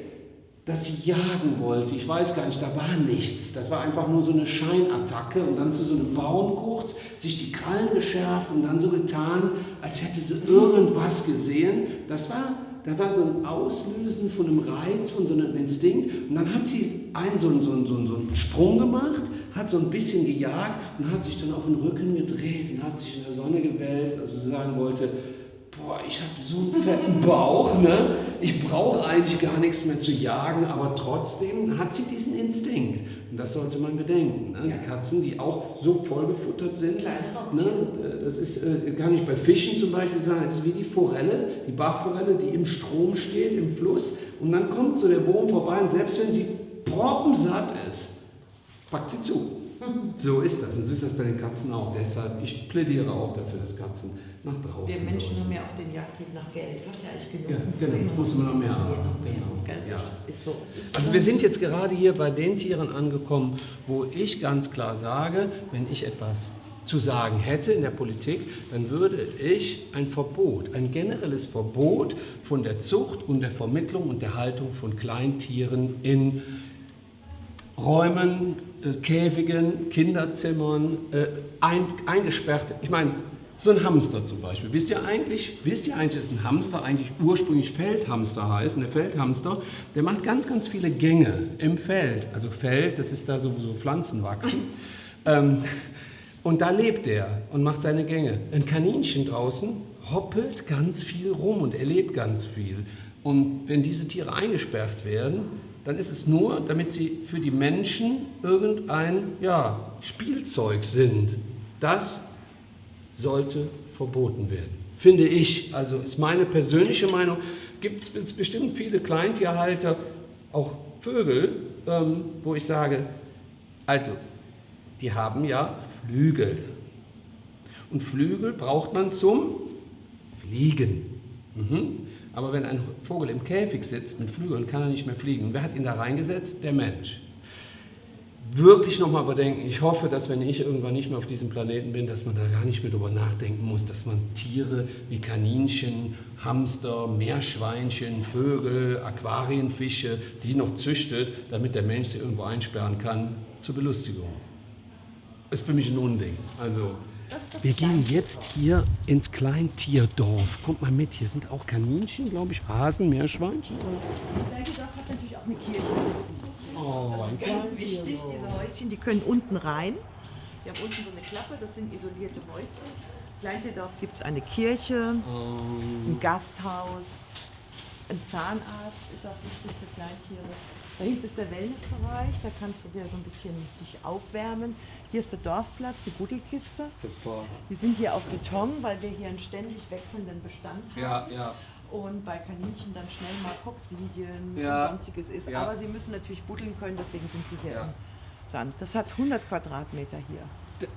dass sie jagen wollte. Ich weiß gar nicht, da war nichts. Das war einfach nur so eine Scheinattacke und dann zu so einem Baum kurz, sich die Krallen geschärft und dann so getan, als hätte sie irgendwas gesehen. Das war, da war so ein Auslösen von einem Reiz, von so einem Instinkt. Und dann hat sie einen, so, einen- so, einen- so, einen- Sprung gemacht, hat so ein bisschen gejagt und hat sich dann auf den Rücken gedreht und hat sich in der Sonne gewälzt, also sie sagen wollte, boah, ich habe so einen fetten Bauch, ne? ich brauche eigentlich gar nichts mehr zu jagen, aber trotzdem hat sie diesen Instinkt. Und das sollte man bedenken. Ne? Ja. Die Katzen, die auch so vollgefuttert sind, ne? Das ist äh, gar nicht bei Fischen zum Beispiel, sagen, das ist wie die Forelle, die Bachforelle, die im Strom steht, im Fluss. Und dann kommt so der Wurm vorbei und selbst wenn sie proppensatt ist, packt sie zu. So ist das. Und so ist das bei den Katzen auch. Deshalb, ich plädiere auch dafür, dass Katzen nach draußen Wir Menschen sollen. haben ja auch den Jagdtrieb nach Geld. Du hast ja eigentlich genug. Ja, genau. Muss man noch mehr haben. mehr Genau. gell? Ja. So. Also so. wir sind jetzt gerade hier bei den Tieren angekommen, wo ich ganz klar sage, wenn ich etwas zu sagen hätte in der Politik, dann würde ich ein Verbot, ein generelles Verbot von der Zucht und der Vermittlung und der Haltung von Kleintieren in Räumen, äh, Käfigen, Kinderzimmern, äh, ein, eingesperrt. Ich meine, so ein Hamster zum Beispiel. Wisst ihr eigentlich, wisst ihr eigentlich, dass ein Hamster eigentlich ursprünglich Feldhamster heißt? Und der Feldhamster, der macht ganz, ganz viele Gänge im Feld. Also Feld, das ist da so, wo so Pflanzen wachsen. ähm, und da lebt er und macht seine Gänge. Ein Kaninchen draußen hoppelt ganz viel rum und erlebt ganz viel. Und wenn diese Tiere eingesperrt werden, dann ist es nur, damit sie für die Menschen irgendein ja, Spielzeug sind. Das sollte verboten werden. Finde ich, also ist meine persönliche Meinung, gibt es bestimmt viele Kleintierhalter, auch Vögel, ähm, wo ich sage, also, die haben ja Flügel. Und Flügel braucht man zum Fliegen. Mhm. Aber wenn ein Vogel im Käfig sitzt mit Flügeln, kann er nicht mehr fliegen. Wer hat ihn da reingesetzt? Der Mensch. Wirklich nochmal überdenken. Ich hoffe, dass wenn ich irgendwann nicht mehr auf diesem Planeten bin, dass man da gar nicht mehr drüber nachdenken muss, dass man Tiere wie Kaninchen, Hamster, Meerschweinchen, Vögel, Aquarienfische, die noch züchtet, damit der Mensch sie irgendwo einsperren kann, zur Belustigung. Ist für mich ein Unding. Also wir gehen jetzt hier ins Kleintierdorf. Kommt mal mit, hier sind auch Kaninchen, glaube ich, Hasen, Meerschweinchen. Kleintierdorf hat natürlich auch eine Kirche. Oh, ein Ganz wichtig, diese Häuschen, die können unten rein. Wir haben unten so eine Klappe, das sind isolierte Häuschen. Kleintierdorf gibt es eine Kirche, ein Gasthaus, ein Zahnarzt ist auch wichtig für Kleintiere. Da hinten ist der Wellnessbereich, da kannst du dir so ein bisschen dich aufwärmen. Hier ist der Dorfplatz, die Buddelkiste. Super. Wir sind hier auf Beton, weil wir hier einen ständig wechselnden Bestand haben. Ja, ja. Und bei Kaninchen dann schnell mal Koksidien Ja. und sonstiges ist. Ja. Aber sie müssen natürlich buddeln können, deswegen sind sie hier Ja. im Sand. Das hat 100 Quadratmeter hier.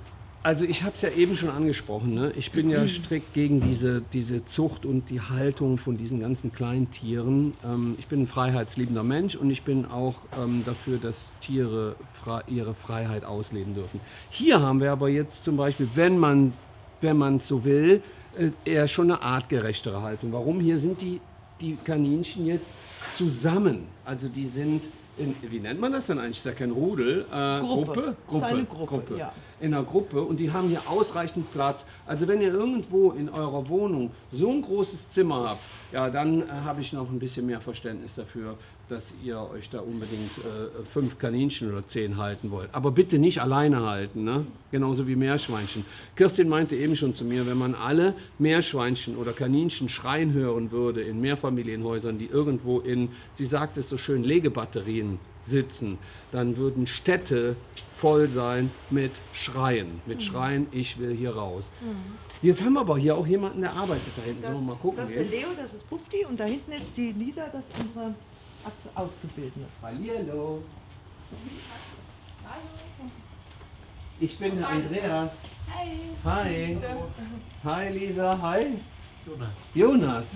Also ich habe es ja eben schon angesprochen. Ne? Ich bin ja strikt gegen diese, diese Zucht und die Haltung von diesen ganzen kleinen Tieren. Ähm, ich bin ein freiheitsliebender Mensch und ich bin auch ähm, dafür, dass Tiere frei, ihre Freiheit ausleben dürfen. Hier haben wir aber jetzt zum Beispiel, wenn man wenn man so will, eher schon eine artgerechtere Haltung. Warum? Hier sind die, die Kaninchen jetzt zusammen. Also die sind, in, wie nennt man das denn eigentlich? Ist ja kein Rudel. Äh, Gruppe. Gruppe? Ist eine Gruppe, ja. In einer Gruppe und die haben hier ausreichend Platz. Also wenn ihr irgendwo in eurer Wohnung so ein großes Zimmer habt, ja, dann äh, habe ich noch ein bisschen mehr Verständnis dafür, dass ihr euch da unbedingt äh, fünf Kaninchen oder zehn halten wollt. Aber bitte nicht alleine halten, ne? genauso wie Meerschweinchen. Kirstin meinte eben schon zu mir, wenn man alle Meerschweinchen oder Kaninchen schreien hören würde in Mehrfamilienhäusern, die irgendwo in, sie sagt es so schön, Legebatterien sitzen, dann würden Städte voll sein mit Schreien. Mit Schreien, ich will hier raus. Jetzt haben wir aber hier auch jemanden, der arbeitet da hinten. Sollen wir mal gucken das ist der? Leo, das ist Pupti und da hinten ist die Lisa, das ist unsere Auszubildende. Hallihallo. Ich bin der Andreas. Hi. Hi Lisa, hi. Jonas. Jonas.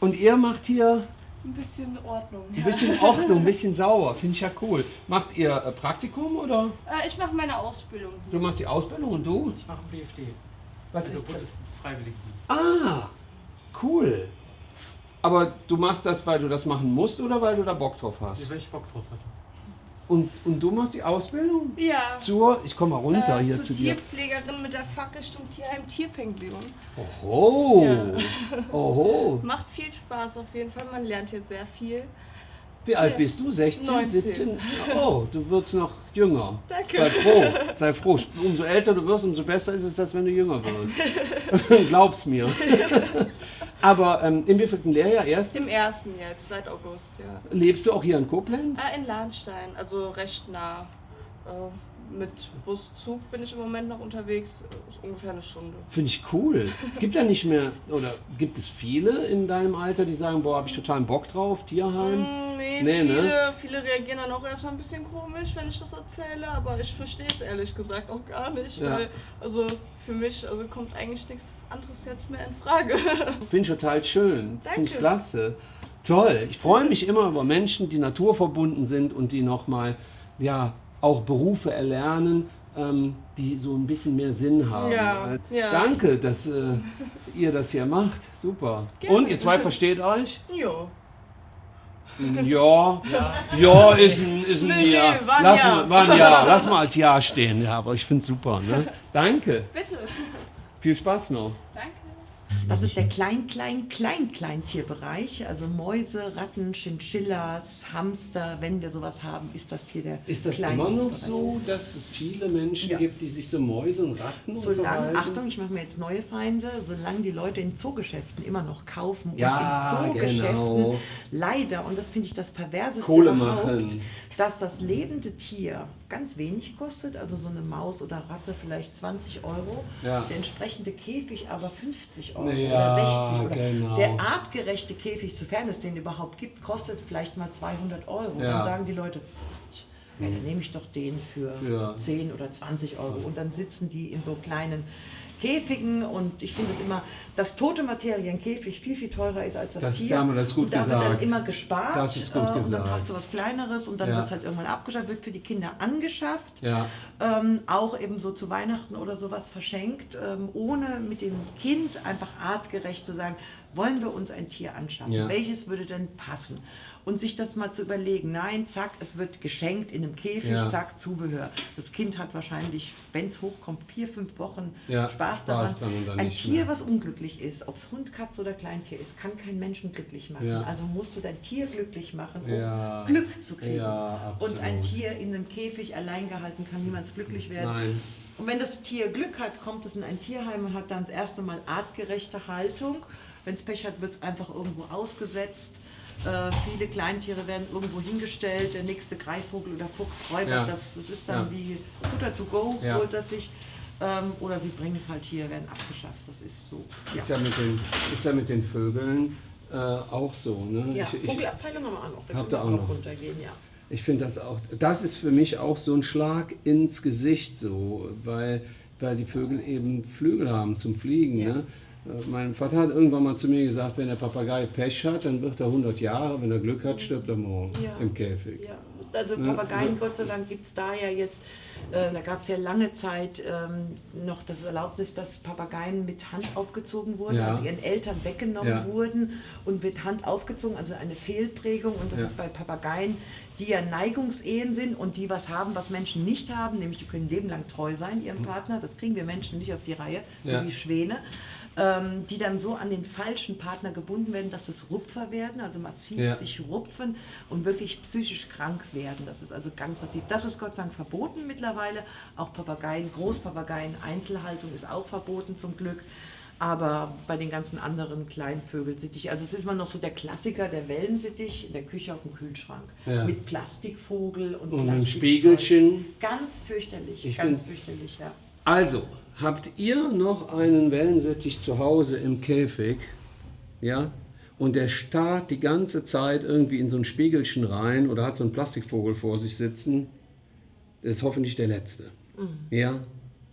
Und ihr macht hier Ein bisschen Ordnung. ein bisschen Ordnung, ein bisschen sauber. Finde ich ja cool. Macht ihr äh, Praktikum oder? Äh, ich mache meine Ausbildung. Du machst die Ausbildung und du? Ich mache einen BFD. Was Also ist das? Bundesfreiwilligendienst. Ah, cool. Aber du machst das, weil du das machen musst oder weil du da Bock drauf hast? Weil ich Bock drauf hatte. Und, und du machst die Ausbildung? Ja. Zur, ich komme mal runter äh, hier zu dir. Tierpflegerin mit der Fachrichtung Tierheim Tierpension. Oho, Ja. oho. Macht viel Spaß auf jeden Fall. Man lernt hier sehr viel. Wie alt bist du? 16, 19. 17? Oh, du wirst noch jünger. Danke. Sei froh, sei froh. Umso älter du wirst, umso besser ist es, als wenn du jünger wirst. Glaub's mir. Aber ähm, im wievielten Lehrjahr erst? Im ersten jetzt, seit August, ja. Lebst du auch hier in Koblenz? Äh, in Lahnstein, also recht nah. Äh, mit Bus, Zug bin ich im Moment noch unterwegs. Ist ungefähr eine Stunde. Finde ich cool. Es gibt ja nicht mehr, oder gibt es viele in deinem Alter, die sagen, boah, habe ich totalen Bock drauf, Tierheim? Mm, Nee, Nee, ne? viele, viele reagieren dann auch erstmal ein bisschen komisch, wenn ich das erzähle, aber ich verstehe es ehrlich gesagt auch gar nicht, Ja. weil also für mich also kommt eigentlich nichts anderes jetzt mehr in Frage. Finde ich total schön. Finde ich klasse. Toll. Ich freue mich immer über Menschen, die naturverbunden sind und die nochmal, ja, auch Berufe erlernen, ähm, die so ein bisschen mehr Sinn haben. Ja, ja. Danke, dass äh, ihr das hier macht. Super. Gerne. Und ihr zwei versteht euch? jo. Ja, ja, ist ein, ist ein Nee, nee, Ja. war ein Lass Ja. mal, war ein Ja. Lass mal als Ja stehen. Ja, aber ich finde super. Ne? Danke. Bitte. Viel Spaß noch. Danke. Das ist der klein, klein, klein, Kleintierbereich. Also Mäuse, Ratten, Chinchillas, Hamster. Wenn wir sowas haben, ist das hier der Ist das immer noch so, dass es viele Menschen Ja. gibt, die sich so Mäuse und Ratten und so Solange, halten? Achtung, ich mache mir jetzt neue Feinde, solange die Leute in Zoogeschäften immer noch kaufen Ja, und in Zoogeschäften genau. leider, und das finde ich das perverseste Kohle überhaupt, machen. Dass das lebende Tier ganz wenig kostet, also so eine Maus oder Ratte vielleicht 20 Euro, Ja. der entsprechende Käfig aber 50 Euro Ja, oder 60 oder genau. der artgerechte Käfig, sofern es den überhaupt gibt, kostet vielleicht mal 200 Euro. Ja. Dann sagen die Leute, ja, dann nehme ich doch den für Ja. 10 oder 20 Euro. Und dann sitzen die in so kleinen Käfigen und ich finde es immer, dass tote Materie ein Käfig viel, viel teurer ist als das, Das ist- Tier. Dame, das ist gut da wird dann gesagt. immer gespart Das ist gut äh, und dann gesagt. hast du was Kleineres und dann Ja. wird es halt irgendwann abgeschafft, wird für die Kinder angeschafft, Ja. ähm, auch eben so zu Weihnachten oder sowas verschenkt, ähm, ohne mit dem Kind einfach artgerecht zu sagen, wollen wir uns ein Tier anschaffen, Ja. welches würde denn passen? Und sich das mal zu überlegen, nein, zack, es wird geschenkt in einem Käfig, Ja. zack, Zubehör. Das Kind hat wahrscheinlich, wenn es hochkommt, vier, fünf Wochen Ja, Spaß daran. Ein Tier, mehr. was unglücklich ist, ob es Hund, Katze oder Kleintier ist, kann kein Menschen glücklich machen. Ja. Also musst du dein Tier glücklich machen, um. Glück zu kriegen. Und ein. Tier in einem Käfig allein gehalten kann niemals glücklich werden. Nein. Und wenn das Tier Glück hat, kommt es in ein Tierheim und hat dann das erste Mal artgerechte Haltung. Wenn es Pech hat, wird es einfach irgendwo ausgesetzt. Äh, viele Kleintiere werden irgendwo hingestellt. Der nächste Greifvogel oder Fuchs räubert Ja. das. Das ist dann Ja. wie Futter to go, Ja. holt das sich. Ähm, oder sie bringen es halt hier, werden abgeschafft. Das ist so. Ist ja mit den, ist ja mit den Vögeln äh, auch so. Ne? Ja, ich ich, Vogelabteilung haben wir auch noch. Da Habt können ihr wir auch noch? runtergehen, ja. ich finde das auch, das ist für mich auch so ein Schlag ins Gesicht so, weil, weil die Vögel eben Flügel haben zum Fliegen. Ja. Ne? Äh, Mein Vater hat irgendwann mal zu mir gesagt, wenn der Papagei Pech hat, dann wird er 100 Jahre, wenn er Glück hat, stirbt er morgen Ja. im Käfig. Ja, also Papageien, ja. Gott sei Dank, gibt es da ja jetzt, äh, da gab es ja lange Zeit ähm, noch das Erlaubnis, dass Papageien mit Hand aufgezogen wurden, Ja. also ihren Eltern weggenommen wurden und mit Hand aufgezogen, also eine Fehlprägung. Und das ist bei Papageien, die ja Neigungsehen sind und die was haben, was Menschen nicht haben, nämlich die können leben lang treu sein ihrem Partner. Das kriegen wir Menschen nicht auf die Reihe, so wie Schwäne. Ähm, die dann so an den falschen Partner gebunden werden, dass es Rupfer werden, also massiv Ja. sich rupfen und wirklich psychisch krank werden. Das ist also ganz massiv. Das ist Gott sei Dank verboten mittlerweile. Auch Papageien, Großpapageien, Einzelhaltung ist auch verboten zum Glück. Aber bei den ganzen anderen kleinen Vögelsittich, also es ist immer noch so der Klassiker, der Wellensittich in der Küche auf dem Kühlschrank. Ja. Mit Plastikvogel und, Und ein Plastikzeug. Spiegelchen. Ganz fürchterlich, Ich ganz fürchterlich, ja. Also, habt ihr noch einen Wellensittich zu Hause im Käfig? Ja? Und der starrt die ganze Zeit irgendwie in so ein Spiegelchen rein oder hat so einen Plastikvogel vor sich sitzen? Das ist hoffentlich der letzte. Ja?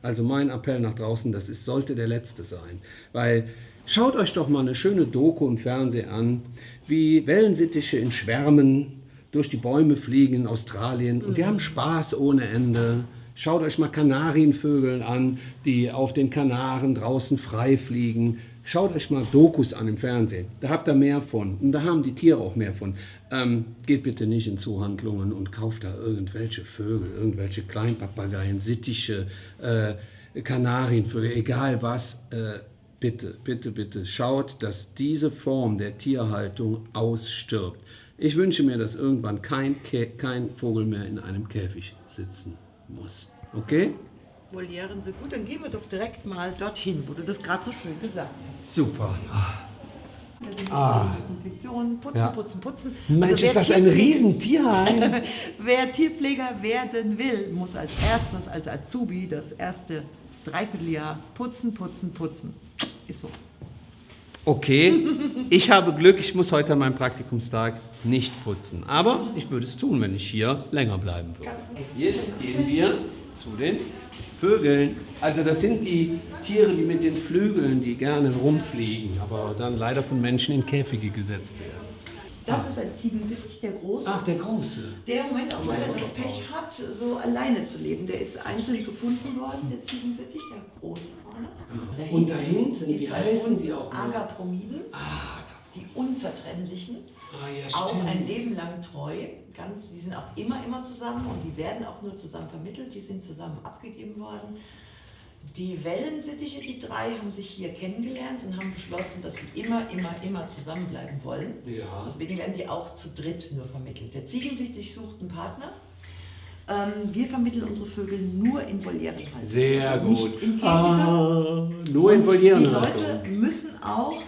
Also mein Appell nach draußen, das ist, sollte der letzte sein. Weil schaut euch doch mal eine schöne Doku im Fernsehen an, wie Wellensittiche in Schwärmen durch die Bäume fliegen in Australien und die haben Spaß ohne Ende. Schaut euch mal Kanarienvögel an, die auf den Kanaren draußen frei fliegen. Schaut euch mal Dokus an im Fernsehen. Da habt ihr mehr von. Und da haben die Tiere auch mehr von. Ähm, geht bitte nicht in Zuhandlungen und kauft da irgendwelche Vögel, irgendwelche Kleinpapageien, Sittiche, äh, Kanarienvögel, egal was. Äh, bitte, bitte, bitte schaut, dass diese Form der Tierhaltung ausstirbt. Ich wünsche mir, dass irgendwann kein, Kä kein Vogel mehr in einem Käfig sitzen muss. Okay? Volieren sind gut, dann gehen wir doch direkt mal dorthin, wo du das gerade so schön gesagt hast. Super. Ah. Desinfektion, putzen, Ja. putzen, putzen. Mensch, Also ist das ein Riesentierheim. Wer Tierpfleger werden will, muss als erstes, als Azubi, das erste Dreivierteljahr putzen, putzen, putzen. Ist so. Okay, ich habe Glück, ich muss heute an meinem Praktikumstag nicht putzen. Aber ich würde es tun, wenn ich hier länger bleiben würde. Jetzt gehen wir zu den Vögeln. Also das sind die Tiere, die mit den Flügeln, die gerne rumfliegen, aber dann leider von Menschen in Käfige gesetzt werden. Das ist ein Ziegensittich, der große. Ach, der große. Der im Moment auch leider das Pech hat, so alleine zu leben. Der ist einzeln gefunden worden, der Ziegensittich, der große vorne. Und da hinten, wie heißen die auch? Agapromiden. Ah, die unzertrennlichen, Ah, ja, auch ein Leben lang treu. Ganz, die sind auch immer, immer zusammen und die werden auch nur zusammen vermittelt, die sind zusammen abgegeben worden. Die Wellensittiche, die drei, haben sich hier kennengelernt und haben beschlossen, dass sie immer, immer, immer zusammenbleiben wollen. Ja. Deswegen werden die auch zu dritt nur vermittelt. Der Ziegensichtig sucht einen Partner. Ähm, wir vermitteln unsere Vögel nur in Volierenhaltung. Sehr also gut. Nicht in Käfiger. Ah, nur in Und Volierenhaltung. Die Leute müssen auch,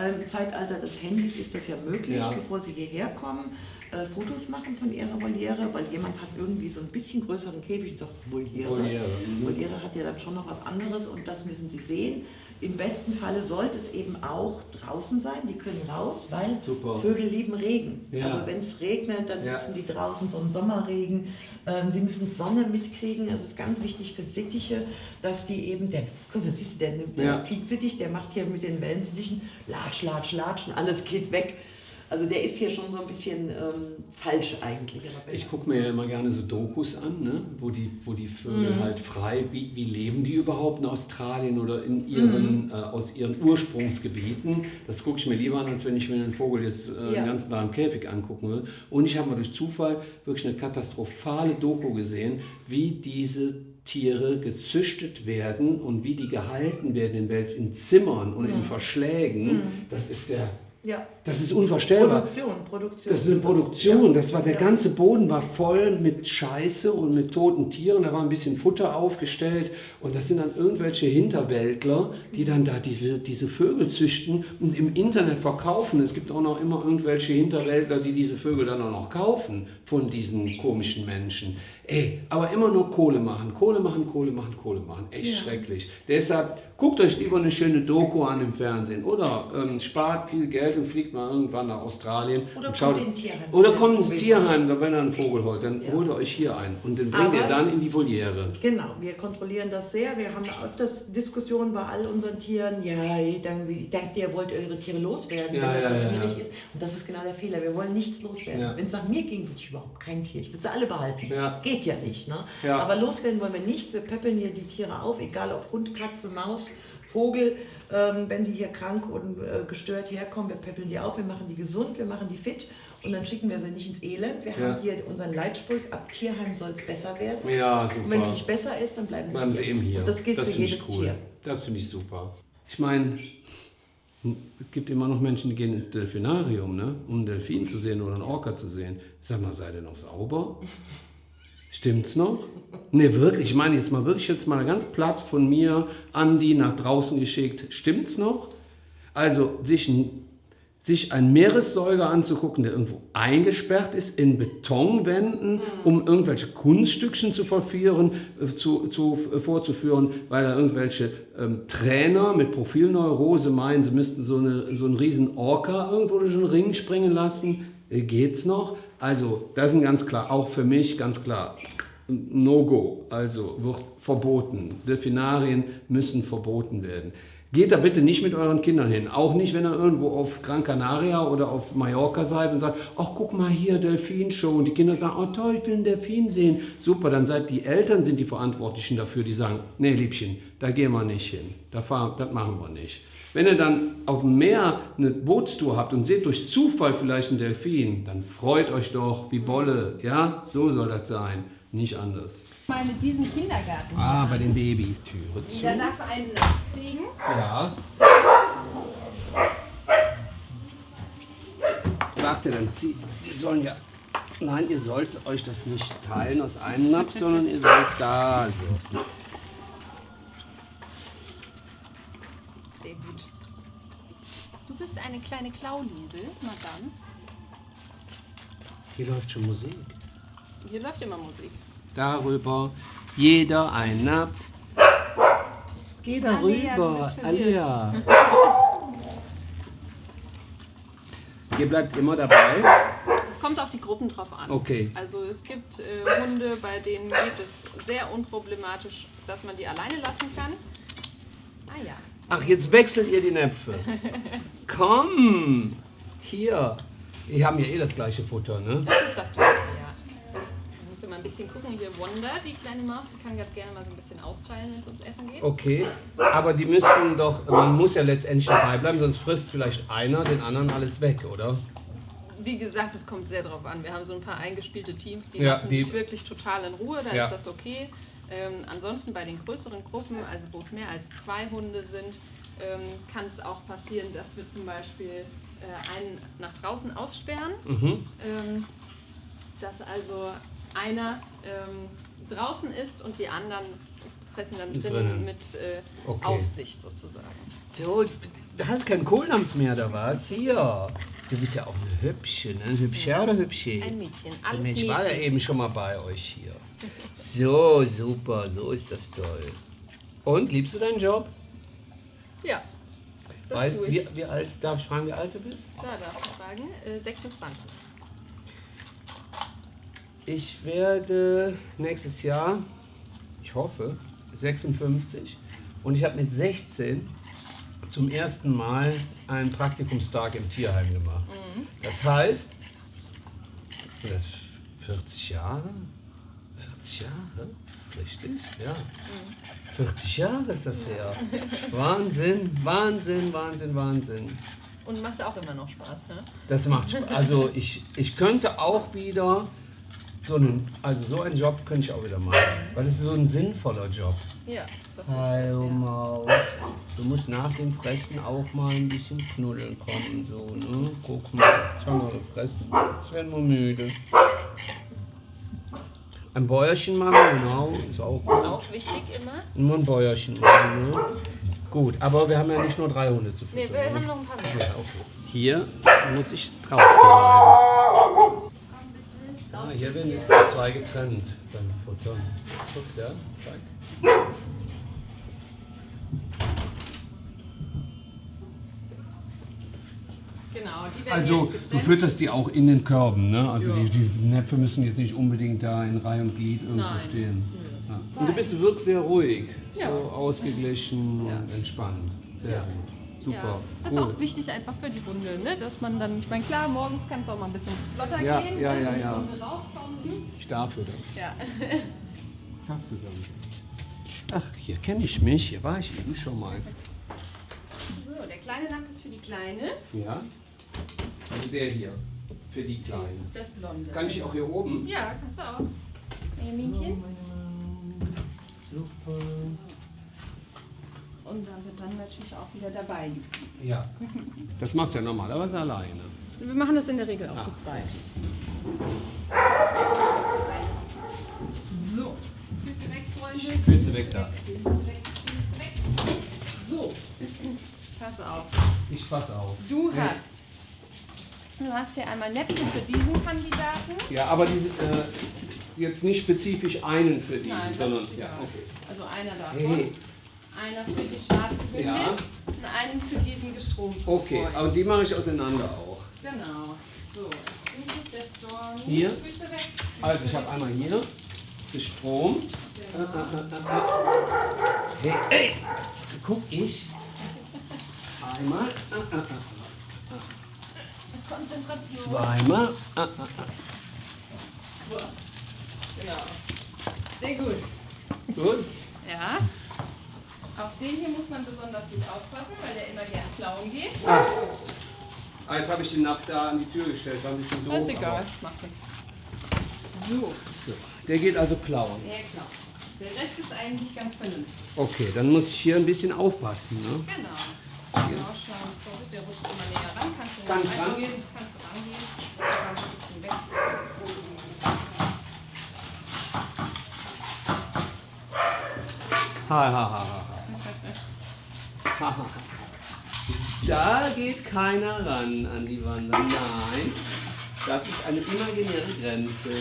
im Zeitalter des Handys ist das ja möglich, Ja. bevor sie hierher kommen, äh, Fotos machen von ihrer Voliere, weil jemand hat irgendwie so ein bisschen größeren Käfig sagt Voliere. Voliere, mhm. Voliere hat ja dann schon noch was anderes und das müssen sie sehen. Im besten Falle sollte es eben auch draußen sein, die können raus, weil Super. Vögel lieben Regen. Ja. Also wenn es regnet, dann Ja. sitzen die draußen, so ein Sommerregen. Ähm, sie müssen Sonne mitkriegen. Also es ist ganz wichtig für Sittiche, dass die eben, der, guck mal, siehst du, der, der Ja. Ziegsittich, der macht hier mit den Wellensittichen Latsch, Latsch, Latsch und alles geht weg. Also der ist hier schon so ein bisschen ähm, falsch eigentlich. Ich gucke mir ja immer gerne so Dokus an, ne? wo, die, wo die Vögel Mhm. halt frei, wie, wie leben die überhaupt in Australien oder in ihren, Mhm. äh, aus ihren Ursprungsgebieten. Das gucke ich mir lieber an, als wenn ich mir einen Vogel jetzt äh, Ja. den ganzen Tag im Käfig angucken will. Und ich habe mal durch Zufall wirklich eine katastrophale Doku gesehen, wie diese Tiere gezüchtet werden und wie die gehalten werden in, welch, in Zimmern und in Verschlägen. Das ist der, ja. das ist unvorstellbar. Produktion, Produktion. Das ist eine Produktion. Das war der ganze Boden war voll mit Scheiße und mit toten Tieren. Da war ein bisschen Futter aufgestellt und das sind dann irgendwelche Hinterwäldler, die dann da diese, diese Vögel züchten und im Internet verkaufen. Es gibt auch noch immer irgendwelche Hinterwäldler, die diese Vögel dann auch noch kaufen von diesen komischen Menschen. Ey, aber immer nur Kohle machen, Kohle machen, Kohle machen, Kohle machen. Echt schrecklich. Deshalb guckt euch lieber eine schöne Doku an im Fernsehen oder ähm, spart viel Geld und fliegt mal irgendwann nach Australien. Oder und schaut, kommt in ein Tierheim. Oder kommt ihr ins Tierheim, wenn ihr einen Vogel holt, dann Ja. holt ihr euch hier ein und den bringt ihr Aber- dann in die Voliere. Genau, wir kontrollieren das sehr. Wir haben öfters Diskussionen bei all unseren Tieren. Ja, ich denke, ich denke, ihr wollt eure Tiere loswerden, Ja, wenn das ja, so ja, schwierig ja. ist. Und das ist genau der Fehler. Wir wollen nichts loswerden. Ja. Wenn es nach mir ging, würde ich überhaupt kein Tier. Ich würde sie alle behalten. Ja. Geht ja nicht. Ne? Ja. Aber loswerden wollen wir nichts. Wir peppeln hier die Tiere auf, egal ob Hund, Katze, Maus, Vogel. Ähm, wenn die hier krank und äh, gestört herkommen, wir peppeln die auf, wir machen die gesund, wir machen die fit. Und dann schicken wir sie nicht ins Elend. Wir Ja. haben hier unseren Leitspruch, ab Tierheim soll es besser werden. Ja, Und wenn es super. nicht besser ist, dann bleiben sie, Bleiben sie eben hier. Und das gilt für finde jedes cool. Tier. Das finde ich super. Ich meine, es gibt immer noch Menschen, die gehen ins Delfinarium, ne? um einen Delfin zu sehen oder einen Orca zu sehen. Sag mal, seid ihr noch sauber? Stimmt's noch? Ne, wirklich. Ich meine jetzt mal wirklich jetzt mal ganz platt von mir an die nach draußen geschickt. Stimmt's noch? Also sich ein sich einen Meeressäuger anzugucken, der irgendwo eingesperrt ist in Betonwänden, um irgendwelche Kunststückchen zu verführen, äh, zu, zu, äh, vorzuführen, weil da irgendwelche ähm, Trainer mit Profilneurose meinen, sie müssten so, eine, so einen riesen Orca irgendwo durch den Ring springen lassen. Äh, geht's noch? Also, das ist ganz klar, auch für mich ganz klar, No-Go, also wird verboten. Delfinarien müssen verboten werden. Geht da bitte nicht mit euren Kindern hin. Auch nicht, wenn ihr irgendwo auf Gran Canaria oder auf Mallorca seid und sagt, ach guck mal hier, Delfinshow. Und die Kinder sagen, oh toll, ich will einen Delfin sehen. Super, dann seid die Eltern sind die Verantwortlichen dafür, die sagen, nee Liebchen, da gehen wir nicht hin. Da fahren, das machen wir nicht. Wenn ihr dann auf dem Meer eine Bootstour habt und seht durch Zufall vielleicht einen Delfin, dann freut euch doch wie Bolle. Ja, so soll das sein, nicht anders. Mal mit diesem Kindergarten. Ah, bei den Babys. Türe zu. Jeder darf einen nachkriegen. Ja. Warte, dann zieh. Wir sollen ja. Nein, ihr sollt euch das nicht teilen aus einem Napf, sondern ihr sollt da so. Sehr gut. Du bist eine kleine Klauliesel, Madame. Hier läuft schon Musik. Hier läuft immer Musik. Darüber jeder ein Napf. Geh darüber. Alia. Ihr bleibt immer dabei. Es kommt auf die Gruppen drauf an. Okay. Also es gibt äh, Hunde, bei denen geht es sehr unproblematisch, dass man die alleine lassen kann. Ah ja. Ach, jetzt wechselt ihr die Näpfe. Komm! Hier. Die haben ja eh das gleiche Futter, ne? Das ist das gleiche, ja. Du musst du mal ein bisschen gucken. Hier Wanda, die kleine Maus, die kann ganz gerne mal so ein bisschen austeilen, wenn es ums Essen geht. Okay, aber die müssten doch, man muss ja letztendlich dabei bleiben, sonst frisst vielleicht einer den anderen alles weg, oder? Wie gesagt, es kommt sehr drauf an. Wir haben so ein paar eingespielte Teams, die Ja, lassen die- sich wirklich total in Ruhe, da Ja. ist das okay. Ähm, ansonsten bei den größeren Gruppen, also wo es mehr als zwei Hunde sind, ähm, kann es auch passieren, dass wir zum Beispiel äh, einen nach draußen aussperren. Mhm. Ähm, dass also einer ähm, draußen ist und die anderen fressen dann drinnen, mit äh, Okay. Aufsicht sozusagen. So, da hast keinen Kohldampf mehr, da was? Hier. Du bist ja auch eine Hübsche, ne? Ein Hübscher oder Hübsche? Ein Mädchen, alles Mensch, ich war ja eben schon mal bei euch hier. So, super, so ist das toll. Und, liebst du deinen Job? Ja, das Weißt, tue ich. wie, wie alt, darf ich fragen, wie alt du bist? Da darf ich fragen. Äh, 26. Ich werde nächstes Jahr, ich hoffe, 56. Und ich habe mit 16 zum ersten Mal einen Praktikumstag im Tierheim gemacht. Das heißt, sind das 40 Jahre? 40 Jahre? Ist das richtig? Ja. 40 Jahre ist das her. Wahnsinn, Wahnsinn, Wahnsinn, Wahnsinn. Und macht auch immer noch Spaß, ne? Das macht Spaß. Also ich, ich könnte auch wieder so einen, also so einen Job könnte ich auch wieder machen. Weil es ist so ein sinnvoller Job. Ja, das ist Hallo. Maus. Du musst nach dem Fressen auch mal ein bisschen knuddeln kommen. So, ne? Guck mal. Habe mal gefressen. Ich werde nur müde. Ein Bäuerchen machen, genau, ist auch gut. Auch wichtig immer. Nur ein Bäuerchen machen, ne? Gut, aber wir haben ja nicht nur drei Hunde zu füttern. wir ne? haben noch ein paar mehr. Ja, okay. Hier muss ich draußen bleiben. Ah, hier werden jetzt zwei getrennt beim Futtern. Guck, ja, zack. Genau, die werden Also, jetzt du fütterst die auch in den Körben, ne? Also, Ja. die, die Näpfe müssen jetzt nicht unbedingt da in Reihe und Glied irgendwo Nein. stehen. Ja. Und du bist wirklich sehr ruhig, Ja. so ausgeglichen Ja. und entspannt. Sehr Ja. gut. Super. Ja. Das ist cool. auch wichtig einfach für die Hunde, ne? dass man dann, ich meine, klar, morgens kann es auch mal ein bisschen flotter Ja, gehen, ja, wenn ja, die ja. Hunde rauskommen. Ich darf füttern. Ja. Tag zusammen. Ach, hier kenne ich mich. Hier war ich eben schon mal. So, der kleine Napf ist für die Kleine, Ja? Also der hier. Für die Kleinen. das Blonde. Kann ich auch hier oben? Ja, kannst du auch. Benjaminchen. Super. Und dann wird dann natürlich auch wieder dabei. Ja. Das machst du ja normalerweise alleine. Wir machen das in der Regel auch Ah. zu zweit. So, Füße weg, Freunde. Füße weg da. Füße weg, Füße weg. So, pass auf. Ich pass auf. Du Ja. hast. Du hast hier einmal Näpfe für diesen Kandidaten. Ja, aber diese, äh, jetzt nicht spezifisch einen für die, Nein, sondern. Ja, okay. Also einer davon. Hey. Einer für die schwarze Hündin Ja. und einen für diesen gestromten Okay, aber die mache ich auseinander auch. Genau. So, Fuß der Storm. Hier. Also ich habe einmal hier gestromt. Genau. äh, äh, äh. Hey, ey, so guck ich. Einmal. Konzentration. Zweimal. Genau. Sehr gut. Gut. Ja. Auf den hier muss man besonders gut aufpassen, weil der immer gern klauen geht. Ah. Ah, jetzt habe ich den Napf da an die Tür gestellt, war ein bisschen doof. ist egal, macht nichts. So, So. Der geht also klauen. der klaut. Der Rest ist eigentlich ganz vernünftig. Okay, dann muss ich hier ein bisschen aufpassen. Ne? Genau. Genau, schauen. Vorsicht, der rutscht immer näher ran. Kannst du Kann ich rein- rangehen? Kannst du rangehen. Ein Stückchen weg. Ha. Ha, ha, ha. Da geht keiner ran an die Wander. Nein, das ist eine imaginäre Grenze.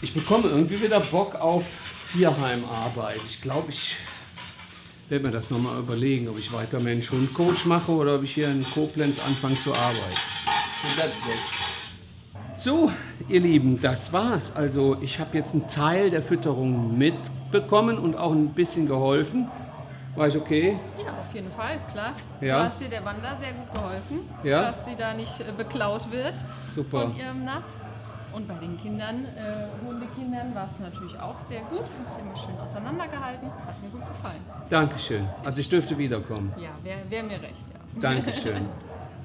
Ich bekomme irgendwie wieder Bock auf Tierheimarbeit. Ich glaube, ich werde mir das nochmal überlegen, ob ich weiter Mensch-Hund-Coach mache oder ob ich hier in Koblenz anfange zu arbeiten. So, ihr Lieben, das war's. Also ich habe jetzt einen Teil der Fütterung mitbekommen und auch ein bisschen geholfen. War ich okay? Ja, auf jeden Fall, klar. Ja. Du hast dir der Wanda sehr gut geholfen, Ja. dass sie da nicht äh, beklaut wird Super. von ihrem Napf. Und bei den Kindern, äh, Hundekindern, war es natürlich auch sehr gut. Hast du immer schön auseinandergehalten. Hat mir gut gefallen. Dankeschön. Also ich dürfte wiederkommen. Ja, wäre wär mir recht, ja. Dankeschön.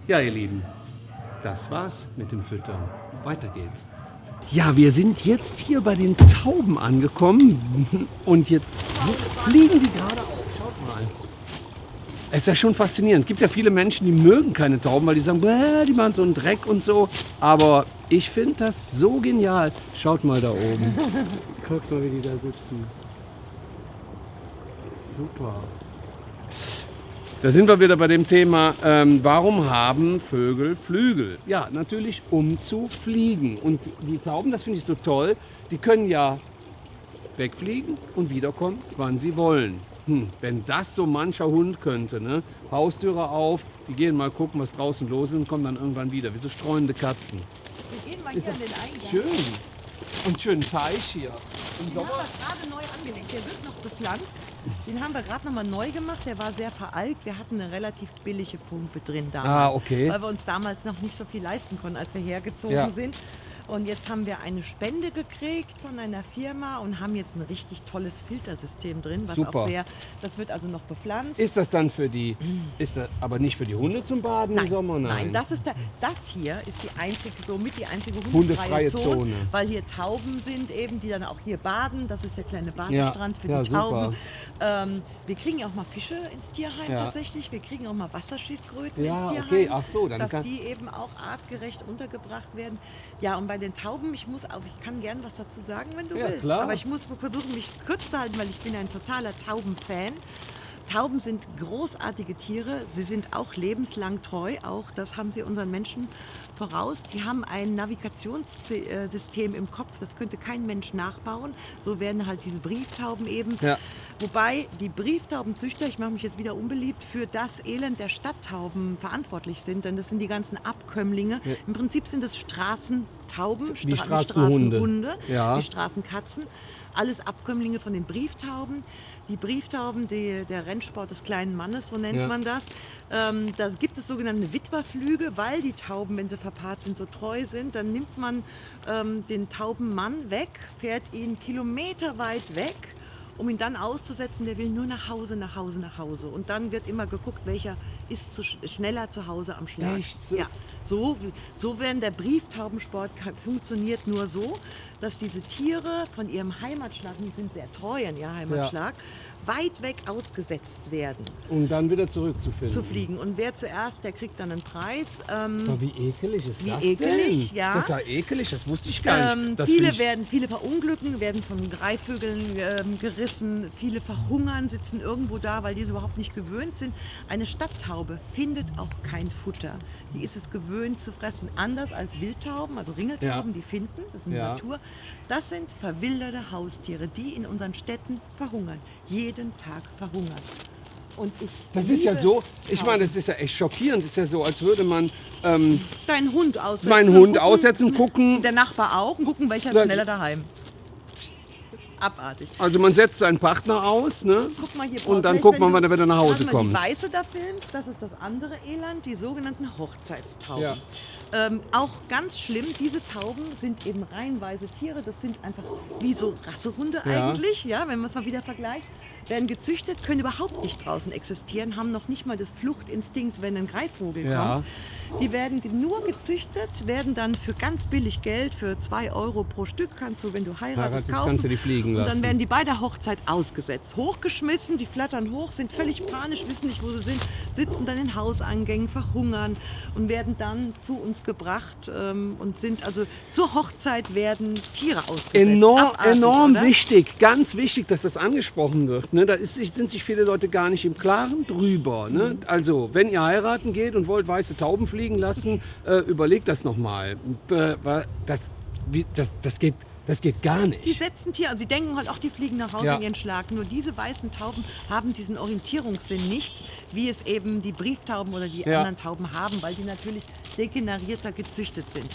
Ja, ihr Lieben, das war's mit dem Füttern. Weiter geht's. Ja, wir sind jetzt hier bei den Tauben angekommen und jetzt fliegen die gerade auf. Mal. Es ist ja schon faszinierend. Es gibt ja viele Menschen, die mögen keine Tauben, weil die sagen, "Bäh, die machen so einen Dreck und so. Aber ich finde das so genial. Schaut mal da oben. Guckt mal, wie die da sitzen. Super. Da sind wir wieder bei dem Thema, ähm, warum haben Vögel Flügel? Ja, natürlich um zu fliegen. Und die Tauben, das finde ich so toll, die können ja wegfliegen und wiederkommen, wann sie wollen. Hm, wenn das so mancher Hund könnte, ne? Haustüre auf, die gehen mal gucken, was draußen los ist und kommen dann irgendwann wieder, wie so streunende Katzen. Wir gehen mal Ist hier an den Eingang. Schön. Und schönen Teich hier. Im Den Sommer. haben wir gerade neu angelegt. Der wird noch bepflanzt. Den haben wir gerade noch mal neu gemacht. Der war sehr veralkt. Wir hatten eine relativ billige Pumpe drin damals. Ah, okay. Weil wir uns damals noch nicht so viel leisten konnten, als wir hergezogen Ja. sind. Und jetzt haben wir eine Spende gekriegt von einer Firma und haben jetzt ein richtig tolles Filtersystem drin, was Super. auch sehr, das wird also noch bepflanzt. Ist das dann für die, ist das aber nicht für die Hunde zum Baden im Sommer? Nein. das ist der, das hier ist die einzige, somit die einzige Hundefreie hundefreie Zone, Zone. weil hier Tauben sind eben, die dann auch hier baden. Das ist der kleine Badestrand für ja, die Tauben. Ähm, wir kriegen ja auch mal Fische ins Tierheim Ja. tatsächlich. Wir kriegen auch mal Wasserschildkröten Ja, ins Tierheim. okay, ach so, dann dass die eben auch artgerecht untergebracht werden. Ja, und bei den Tauben, ich muss auch, ich kann gern was dazu sagen, wenn du Ja, willst. klar. Aber ich muss versuchen, mich kurz zu halten, weil ich bin ein totaler Taubenfan. Tauben sind großartige Tiere. Sie sind auch lebenslang treu. Auch das haben sie unseren Menschen voraus. Die haben ein Navigationssystem im Kopf. Das könnte kein Mensch nachbauen. So werden halt diese Brieftauben eben. Ja. Wobei die Brieftaubenzüchter, ich mache mich jetzt wieder unbeliebt, für das Elend der Stadttauben verantwortlich sind. Denn das sind die ganzen Abkömmlinge. Ja. Im Prinzip sind es Straßentauben, Stra- Straßenhunde. Straßenhunde, die Straßenkatzen. Alles Abkömmlinge von den Brieftauben. Die Brieftauben, die, der Rennsport des kleinen Mannes, so nennt Ja. man das. Ähm, da gibt es sogenannte Witwerflüge, weil die Tauben, wenn sie verpaart sind, so treu sind. Dann nimmt man ähm, den Taubenmann weg, fährt ihn kilometerweit weg, um ihn dann auszusetzen. Der will nur nach Hause, nach Hause, nach Hause. Und dann wird immer geguckt, welcher ist zu, sch- schneller zu Hause am Schlag. Echt? So? Ja. So, so werden der Brieftaubensport funktioniert nur so, dass diese Tiere von ihrem Heimatschlag, die sind sehr treu an ihr Heimatschlag, weit weg ausgesetzt werden Um dann wieder zurückzufinden. zu fliegen. Und wer zuerst, der kriegt dann einen Preis. Ähm, Aber wie ekelig ist Wie das ekelig, denn? ja. Das ist ja ekelig, das wusste ich gar nicht. ähm, Das viele werden, viele verunglücken, werden von Greifvögeln ähm, gerissen, viele verhungern, sitzen irgendwo da, weil die es überhaupt nicht gewöhnt sind. Eine Stadttaube findet auch kein Futter. Die ist es gewöhnt zu fressen. Anders als Wildtauben, also Ringeltauben, die finden, das ist eine Ja. Natur. Das sind verwilderte Haustiere, die in unseren Städten verhungern. Jeden Tag verhungern. Und ich Das ist ja so, ich meine, das ist ja echt schockierend. Das ist ja so, als würde man ähm, deinen Hund aussetzen. meinen und Hund gucken, aussetzen, gucken. Der Nachbar auch und gucken, welcher ist schneller daheim. Abartig. Also man setzt seinen Partner aus, ne? Guck mal hier, Und dann guckt man, wann er wieder nach Hause kommt. Die Weiße da filmst, das ist das andere Elend, die sogenannten Hochzeitstauben. Ja. Ähm, auch ganz schlimm, diese Tauben sind eben reihenweise Tiere, das sind einfach wie so Rassehunde Ja. eigentlich, ja, wenn man es mal wieder vergleicht. Werden gezüchtet, können überhaupt nicht draußen existieren, haben noch nicht mal das Fluchtinstinkt, wenn ein Greifvogel Ja. kommt. Die werden nur gezüchtet, werden dann für ganz billig Geld, für 2 Euro pro Stück, kannst du, wenn du heiratest, Heiratest, kaufen. kannst du die fliegen Und dann lassen. werden die bei der Hochzeit ausgesetzt, hochgeschmissen, die flattern hoch, sind völlig panisch, wissen nicht, wo sie sind, sitzen dann in Hauseingängen, verhungern und werden dann zu uns gebracht ähm, und sind also zur Hochzeit werden Tiere ausgesetzt. Enorm, Abartig, enorm oder? wichtig, ganz wichtig, dass das angesprochen wird. Ne? Da ist, sind sich viele Leute gar nicht im Klaren drüber. Ne? Also, wenn ihr heiraten geht und wollt weiße Tauben fliegen lassen, äh, überlegt das nochmal. Äh, das, wie- das, das, geht, das geht gar Die nicht. setzen Tiere, also sie denken halt, auch die fliegen nach Hause Ja. in ihren Schlag. Nur diese weißen Tauben haben diesen Orientierungssinn nicht, wie es eben die Brieftauben oder die Ja. anderen Tauben haben, weil die natürlich degenerierter gezüchtet sind.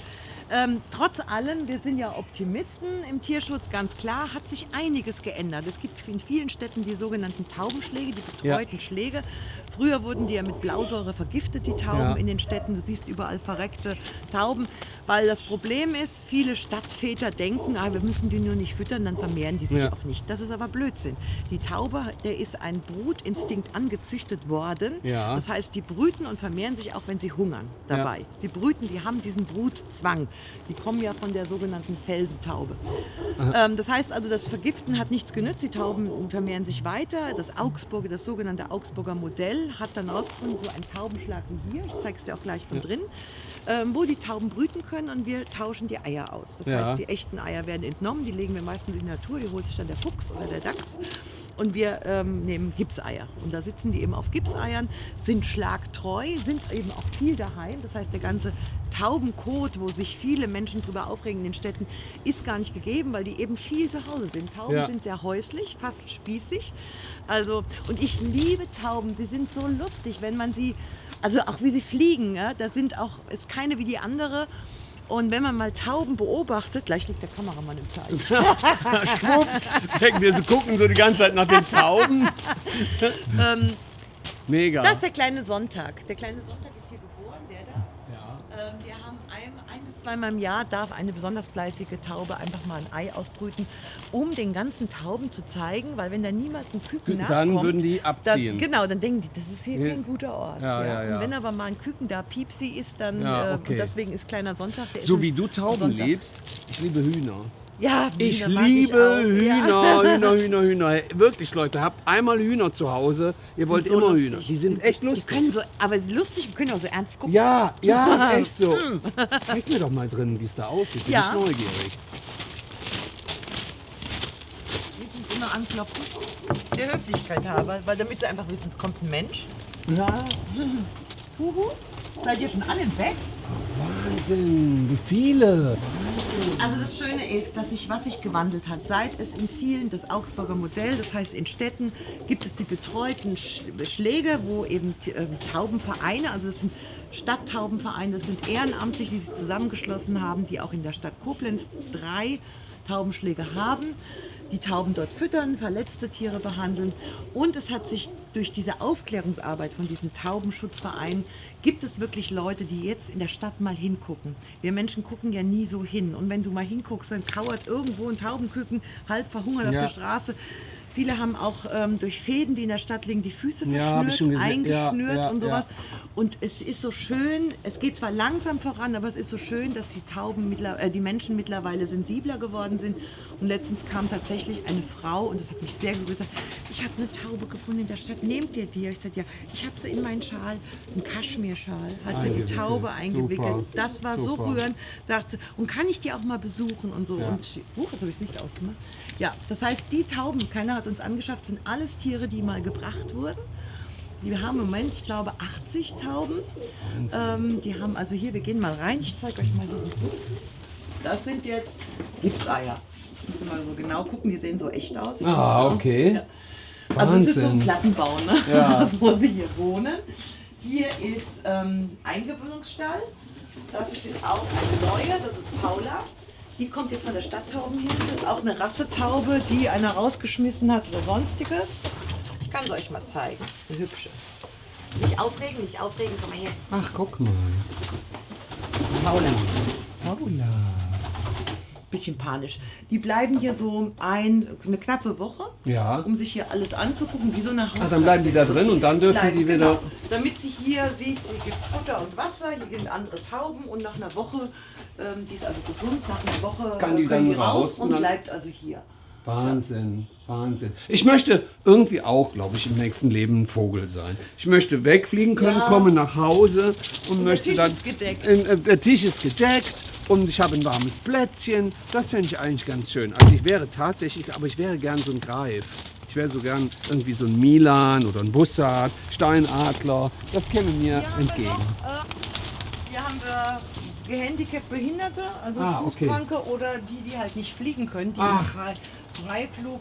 Ähm, trotz allem, wir sind ja Optimisten im Tierschutz, ganz klar, hat sich einiges geändert. Es gibt in vielen Städten die sogenannten Taubenschläge, die betreuten Schläge. Früher wurden die ja mit Blausäure vergiftet, die Tauben Ja. in den Städten. Du siehst überall verreckte Tauben, weil das Problem ist, viele Stadtväter denken, ah, wir müssen die nur nicht füttern, dann vermehren die sich Ja. auch nicht. Das ist aber Blödsinn. Die Taube, der ist ein Brutinstinkt angezüchtet worden. Ja. Das heißt, die brüten und vermehren sich auch, wenn sie hungern dabei. Die brüten, die haben diesen Brutzwang. Die kommen ja von der sogenannten Felsentaube. Ähm, das heißt also, das Vergiften hat nichts genützt. Die Tauben vermehren sich weiter. Das Augsburger, das sogenannte Augsburger Modell hat dann rausgefunden, so ein Taubenschlag wie hier, ich zeige es dir auch gleich von drin, ähm, wo die Tauben brüten können und wir tauschen die Eier aus. Das Ja. heißt, die echten Eier werden entnommen, die legen wir meistens in die Natur, die holt sich dann der Fuchs oder der Dachs. Und wir ähm, nehmen Gipseier. Und da sitzen die eben auf Gipseiern, sind schlagtreu, sind eben auch viel daheim. Das heißt, der ganze Taubenkot, wo sich viele Menschen drüber aufregen in den Städten, ist gar nicht gegeben, weil die eben viel zu Hause sind. Tauben Ja. sind sehr häuslich, fast spießig. Also, und ich liebe Tauben. Sie sind so lustig, wenn man sie, also auch wie sie fliegen, ja, da sind auch, ist keine wie die andere. Und wenn man mal Tauben beobachtet, gleich liegt der Kameramann im Teich. Schwupps, wir, sie gucken so die ganze Zeit nach den Tauben. ähm, Mega. Das ist der kleine Sonntag. Der kleine Sonntag ist hier geboren, der da. ja. Ähm, wir haben ein, ein zweimal im Jahr darf eine besonders fleißige Taube einfach mal ein Ei ausbrüten, um den ganzen Tauben zu zeigen, weil wenn da niemals ein Küken Dann nachkommt, würden die dann, abziehen. genau, dann denken die, das ist hier Yes. kein guter Ort. Ja, ja, ja. Und wenn aber mal ein Küken da Piepsi ist, dann äh, okay. und deswegen ist kleiner Sonntag. Der So wie ein du Tauben liebst, ich liebe Hühner. Ja, Ich liebe Hühner. Hühner, Hühner, Hühner. Wirklich, Leute, habt einmal Hühner zu Hause. Ihr wollt immer. Hühner. Die sind echt Die lustig. können so, aber lustig, können auch so ernst gucken. Ja, ja, echt so. Zeig mir doch mal drin, wie es da aussieht. Bin Ja. ich neugierig. Ich immer anklopfen. Der Höflichkeit halber, weil damit sie einfach wissen, es kommt ein Mensch. Ja, Huhu. Seid ihr schon alle im Bett? Wahnsinn, wie viele. Also das Schöne ist, dass sich was sich gewandelt hat. Seit es in vielen das Augsburger Modell, das heißt in Städten, gibt es die betreuten Sch Schläge, wo eben ähm, Taubenvereine, also es sind Stadttaubenvereine, das sind Ehrenamtliche, die sich zusammengeschlossen haben, die auch in der Stadt Koblenz drei Taubenschläge haben, die Tauben dort füttern, verletzte Tiere behandeln. Und es hat sich durch diese Aufklärungsarbeit von diesen Taubenschutzvereinen, gibt es wirklich Leute, die jetzt in der Stadt mal hingucken. Wir Menschen gucken ja nie so hin. Und wenn du mal hinguckst, dann kauert irgendwo ein Taubenküken halb verhungert Ja. auf der Straße. Viele haben auch ähm, durch Fäden, die in der Stadt liegen, die Füße Ja, verschnürt, eingeschnürt ja, und sowas. Und es ist so schön, es geht zwar langsam voran, aber es ist so schön, dass die Tauben, äh, die Menschen mittlerweile sensibler geworden sind. Und letztens kam tatsächlich eine Frau und das hat mich sehr gerührt. Ich habe eine Taube gefunden in der Stadt. Nehmt ihr die? Ich sagte ja, ich habe sie in meinen Schal, einen Kaschmirschal, hat sie die. Taube eingewickelt. Super. Das war so Super. rührend. Sagt sie, und kann ich die auch mal besuchen und so. Ja. Und huch, jetzt habe ich es nicht ausgemacht. Ja, das heißt, die Tauben, keiner hat uns angeschafft, sind alles Tiere, die mal gebracht wurden. Wir haben im Moment, ich glaube, 80 Tauben. Ähm, die haben also hier, wir gehen mal rein, ich zeige euch mal Putz. Das sind jetzt Gipseier. Müssen wir mal so genau gucken, die sehen so echt aus. Ah, okay. Also es ist so ein Wahnsinn. Plattenbau, ne? Ja. wo sie hier wohnen. Hier ist ähm, Eingewöhnungsstall. Das ist jetzt auch eine neue, das ist Paula. Die kommt jetzt von der Stadttaubenhilfe. Das ist auch eine Rassetaube, die einer rausgeschmissen hat oder sonstiges. Ich kann sie euch mal zeigen. Eine hübsche. Nicht aufregen, nicht aufregen, komm mal her. Ach, guck mal. Paula. Paula. Bisschen panisch. Die bleiben hier so ein, eine knappe Woche, Ja. um sich hier alles anzugucken, wie so eine Hauskatze. Ah, dann bleiben die da drin und dann dürfen Bleiben, die wieder. Genau. Damit sie hier sieht, hier gibt es Futter und Wasser, hier sind andere Tauben und nach einer Woche, ähm, die ist also gesund, nach einer Woche Kann die äh, dann raus und und bleibt also hier. Wahnsinn, Wahnsinn. Ich möchte irgendwie auch, glaube ich, im nächsten Leben ein Vogel sein. Ich möchte wegfliegen können, Ja. komme nach Hause und, der möchte Tisch dann. ist gedeckt. Äh, der Tisch ist gedeckt und ich habe ein warmes Plätzchen. Das fände ich eigentlich ganz schön. Also ich wäre tatsächlich, aber ich wäre gern so ein Greif. Ich wäre so gern irgendwie so ein Milan oder ein Bussard, Steinadler. Das käme mir haben entgegen. noch, äh, hier haben wir gehandicapt Behinderte, also Ah, okay. Fußkranke oder die, die halt nicht fliegen können, die Ach. Freiflug.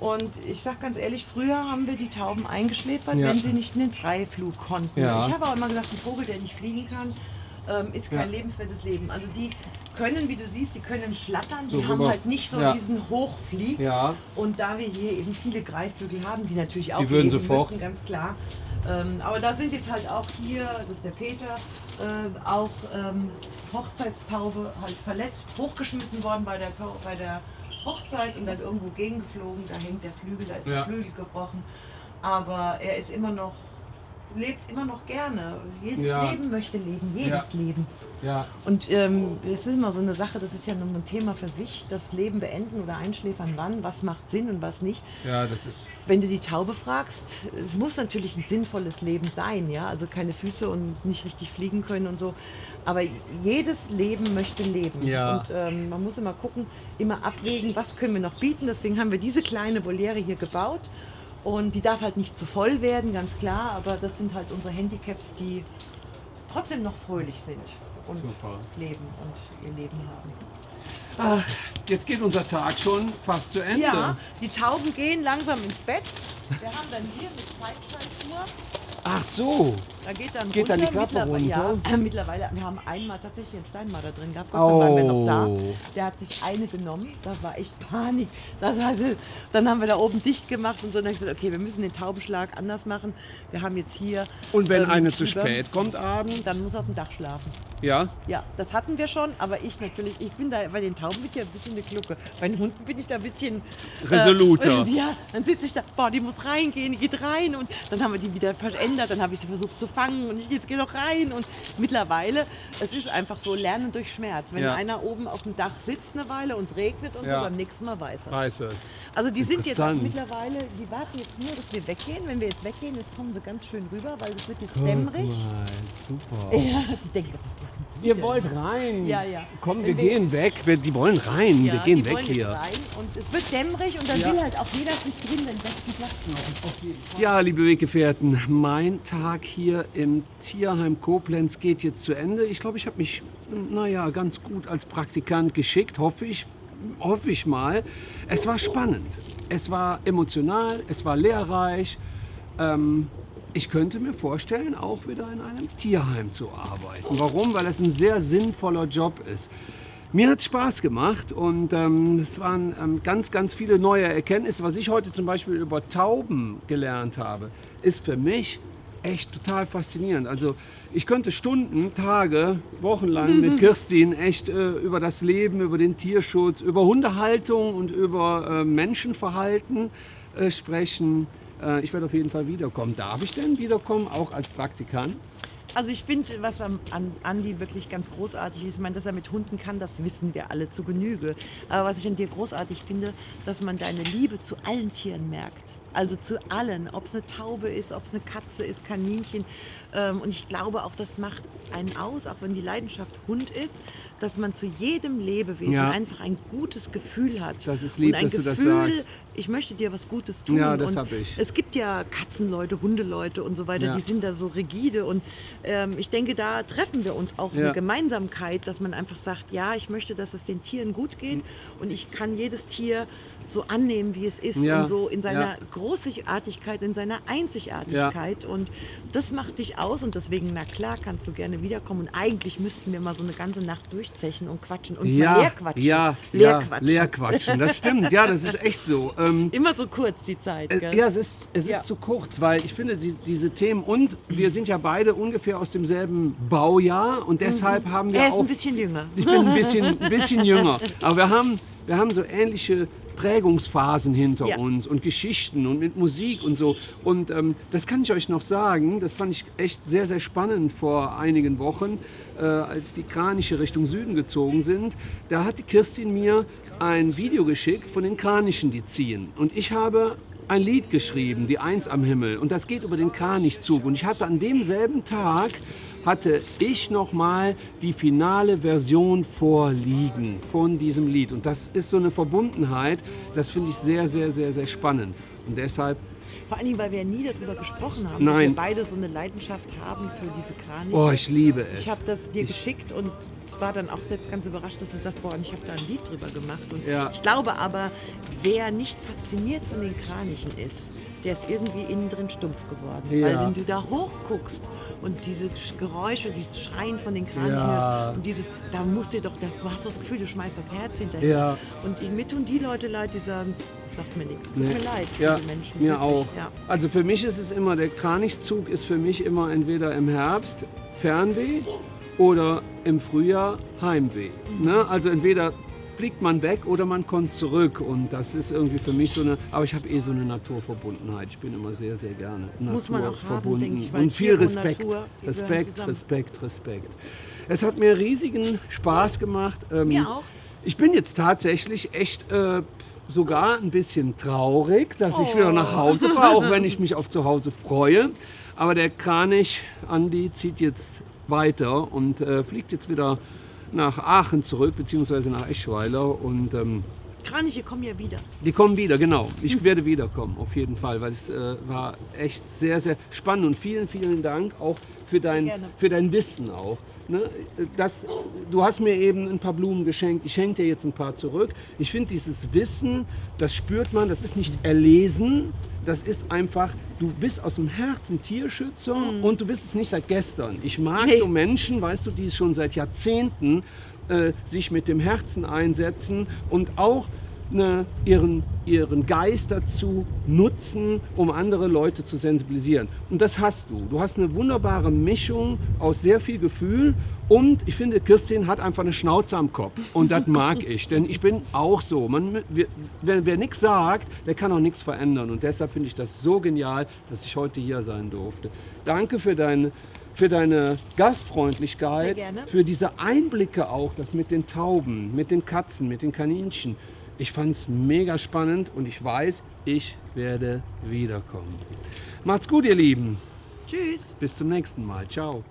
Und ich sag ganz ehrlich, früher haben wir die Tauben eingeschläfert, Ja. wenn sie nicht in den Freiflug konnten. Ja. Ich habe auch immer gesagt, ein Vogel, der nicht fliegen kann, ähm, ist kein Ja. lebenswertes Leben. Also die können, wie du siehst, sie können flattern, sie So haben halt nicht so Ja. diesen Hochflieg. Ja. Und da wir hier eben viele Greifvögel haben, die natürlich auch Die würden sofort- müssen, ganz klar. Ähm, aber da sind jetzt halt auch hier, das ist der Peter, äh, auch ähm, Hochzeitstaube halt verletzt, hochgeschmissen worden bei der, bei der Hochzeit und dann irgendwo gegengeflogen. Da hängt der Flügel, da ist Ja. der Flügel gebrochen. Aber er ist immer noch, lebt immer noch gerne. Jedes Ja. Leben möchte leben, jedes Ja. Leben. Ja. Und ähm, das ist immer so eine Sache, das ist ja nun ein Thema für sich, das Leben beenden oder einschläfern, wann, was macht Sinn und was nicht. Ja, das ist. Wenn du die Taube fragst, es muss natürlich ein sinnvolles Leben sein, ja, also keine Füße und nicht richtig fliegen können und so. Aber jedes Leben möchte leben. Ja. Und ähm, man muss immer gucken, immer abwägen, was können wir noch bieten. Deswegen haben wir diese kleine Voliere hier gebaut. Und die darf halt nicht zu voll werden, ganz klar. Aber das sind halt unsere Handicaps, die trotzdem noch fröhlich sind und Super. leben und ihr Leben haben. Ach, jetzt geht unser Tag schon fast zu Ende. Ja, die Tauben gehen langsam ins Bett. Wir haben dann hier mit Zeitschaltuhr, Ach so. da geht dann Geht dann die Klappe mittlerweile, Ja, runter? äh, mittlerweile, wir haben einmal tatsächlich einen Steinmarder drin gehabt, Gott sei Dank waren wir noch da. Oh. Der hat sich eine genommen, das war echt Panik. Das heißt, dann haben wir da oben dicht gemacht und so. Und dann ich gesagt, okay, wir müssen den Taubenschlag anders machen. Wir haben jetzt hier... Und wenn ähm, eine zu spät kommt abends? Dann muss er auf dem Dach schlafen. ja. Ja, das hatten wir schon, aber ich natürlich, ich bin da bei den Tauben bin ich ja ein bisschen eine Glucke. Bei den Hunden bin ich da ein bisschen Resoluter. Äh, ja, dann sitze ich da, boah, die muss reingehen, die geht rein und dann haben wir die wieder verändert, dann habe ich sie versucht zu fangen und ich jetzt gehe doch rein und mittlerweile, es ist einfach so Lernen durch Schmerz. Wenn Ja. einer oben auf dem Dach sitzt eine Weile und es regnet und Ja. so, beim nächsten Mal weiß er. Weiß es. Also die sind jetzt auch Interessant. mittlerweile, die warten jetzt nur, dass wir weggehen. Wenn wir jetzt weggehen, jetzt kommen sie ganz schön rüber, weil es wird jetzt dämmerig. super. Ja, die denken, machen Ihr wollt rein. Ja, ja. Komm, wir wir- gehen weg. Wir, die wollen rein. wir Ja, gehen die weg hier. Rein und es wird dämmerig und dann Ja. will halt auch jeder sich drin den besten Platz suchen. Ja, liebe Weggefährten, mein Tag hier im Tierheim Koblenz geht jetzt zu Ende. Ich glaube, ich habe mich, naja, ganz gut als Praktikant geschickt, hoffe ich. Hoffe ich mal. Es war spannend. Es war emotional, es war lehrreich. Ähm, ich könnte mir vorstellen, auch wieder in einem Tierheim zu arbeiten. Warum? Weil es ein sehr sinnvoller Job ist. Mir hat es Spaß gemacht und ähm, es waren ähm, ganz, ganz viele neue Erkenntnisse. Was ich heute zum Beispiel über Tauben gelernt habe, ist für mich echt total faszinierend. Also ich könnte Stunden, Tage, Wochenlang mit Kirstin echt äh, über das Leben, über den Tierschutz, über Hundehaltung und über äh, Menschenverhalten äh, sprechen. Äh, ich werde auf jeden Fall wiederkommen. Darf ich denn wiederkommen, auch als Praktikant? Also ich finde, was am, an Andi wirklich ganz großartig ist, ich meine, dass er mit Hunden kann, das wissen wir alle zu Genüge. Aber was ich an dir großartig finde, dass man deine Liebe zu allen Tieren merkt. Also zu allen, ob es eine Taube ist, ob es eine Katze ist, Kaninchen. Ähm, und ich glaube auch, das macht einen aus, auch wenn die Leidenschaft Hund ist, dass man zu jedem Lebewesen Ja. einfach ein gutes Gefühl hat. Das ist lieb, und ein dass du das Gefühl, sagst. ich möchte dir was Gutes tun. Ja, das und hab ich. Es gibt ja Katzenleute, Hundeleute und so weiter, Ja. die sind da so rigide. Und ähm, ich denke, da treffen wir uns auch Ja. eine Gemeinsamkeit, dass man einfach sagt, ja, ich möchte, dass es den Tieren gut geht und ich kann jedes Tier so annehmen, wie es ist Ja. und so in seiner Ja. Großartigkeit, in seiner Einzigartigkeit. Und das macht dich aus und deswegen, na klar, kannst du gerne wiederkommen. Und eigentlich müssten wir mal so eine ganze Nacht durchzechen und quatschen, uns mal leer quatschen. Ja, leer ja, quatschen. leer quatschen. Das stimmt, ja, das ist echt so. Ähm, Immer so kurz die Zeit. äh, Gell? ja, es ist, es Ja. ist zu kurz, weil ich finde, die, diese Themen und wir sind ja beide ungefähr aus demselben Baujahr und deshalb haben wir er ist auch. ein bisschen jünger. ich bin ein bisschen, ein bisschen jünger, aber wir haben, wir haben so ähnliche Prägungsphasen hinter Ja. uns und Geschichten und mit Musik und so. Und ähm, das kann ich euch noch sagen, das fand ich echt sehr, sehr spannend vor einigen Wochen, äh, als die Kraniche Richtung Süden gezogen sind. Da hat die Kirstin mir ein Video geschickt von den Kranichen, die ziehen. Und ich habe ein Lied geschrieben, die Eins am Himmel. Und das geht über den Kranichzug. Und ich hatte an demselben Tag hatte ich nochmal die finale Version vorliegen von diesem Lied. Und das ist so eine Verbundenheit, das finde ich sehr, sehr, sehr, sehr spannend. Und deshalb, Vor allem, weil wir ja nie darüber gesprochen haben, Nein. dass wir beide so eine Leidenschaft haben für diese Kraniche. oh, ich liebe es. Ich habe das dir Ich- geschickt und war dann auch selbst ganz überrascht, dass du sagst, boah, ich habe da ein Lied drüber gemacht. Und Ja. Ich glaube aber, wer nicht fasziniert von den Kranichen ist, der ist irgendwie innen drin stumpf geworden. Ja. Weil wenn du da hochguckst und diese Sch- Geräusche, dieses Schreien von den Kranichen Ja. und dieses, da musst du doch, da du hast das Gefühl, du schmeißt das Herz hinterher. Ja. Und ich, mir tun die Leute leid, die sagen, sagt mir nichts. Tut Nee. mir leid für Ja, die Menschen. mir wirklich. auch. Ja. Also für mich ist es immer, der Kranichzug ist für mich immer entweder im Herbst Fernweh oder im Frühjahr Heimweh. Ne? Also entweder fliegt man weg oder man kommt zurück und das ist irgendwie für mich so eine, aber ich habe eh so eine Naturverbundenheit. Ich bin immer sehr, sehr gerne Muss man auch haben, denke ich, weil und viel Tiere und Respekt, Natur, Respekt. Respekt, Respekt. Es hat mir riesigen Spaß gemacht. Ähm, Mir auch. Ich bin jetzt tatsächlich echt äh, sogar ein bisschen traurig, dass ich wieder Oh. nach Hause fahre, auch wenn ich mich auf zu Hause freue. Aber der Kranich Andi zieht jetzt weiter und äh, fliegt jetzt wieder nach Aachen zurück, beziehungsweise nach Eschweiler. Und ähm, Kraniche kommen ja wieder. die kommen wieder, genau. Ich werde wiederkommen, auf jeden Fall, weil es äh, war echt sehr, sehr spannend. Und vielen, vielen Dank auch für dein, Gerne. für dein Wissen auch. Ne? Das, du hast mir eben ein paar Blumen geschenkt, ich schenke dir jetzt ein paar zurück. Ich finde dieses Wissen, das spürt man, das ist nicht erlesen, das ist einfach, du bist aus dem Herzen Tierschützer und du bist es nicht seit gestern. Ich mag Mhm. Nee. so Menschen, weißt du, die schon seit Jahrzehnten äh, sich mit dem Herzen einsetzen und auch ne, ihren, ihren Geist dazu nutzen, um andere Leute zu sensibilisieren. Und das hast du. Du hast eine wunderbare Mischung aus sehr viel Gefühl und ich finde, Kirstin hat einfach eine Schnauze am Kopf. Und das mag ich, denn ich bin auch so. Man, wir, wer wer nichts sagt, der kann auch nichts verändern. Und deshalb finde ich das so genial, dass ich heute hier sein durfte. Danke für deine für deine Gastfreundlichkeit, für diese Einblicke auch, das mit den Tauben, mit den Katzen, mit den Kaninchen. Ich fand es mega spannend und ich weiß, ich werde wiederkommen. Macht's gut, ihr Lieben. Tschüss. Bis zum nächsten Mal. Ciao.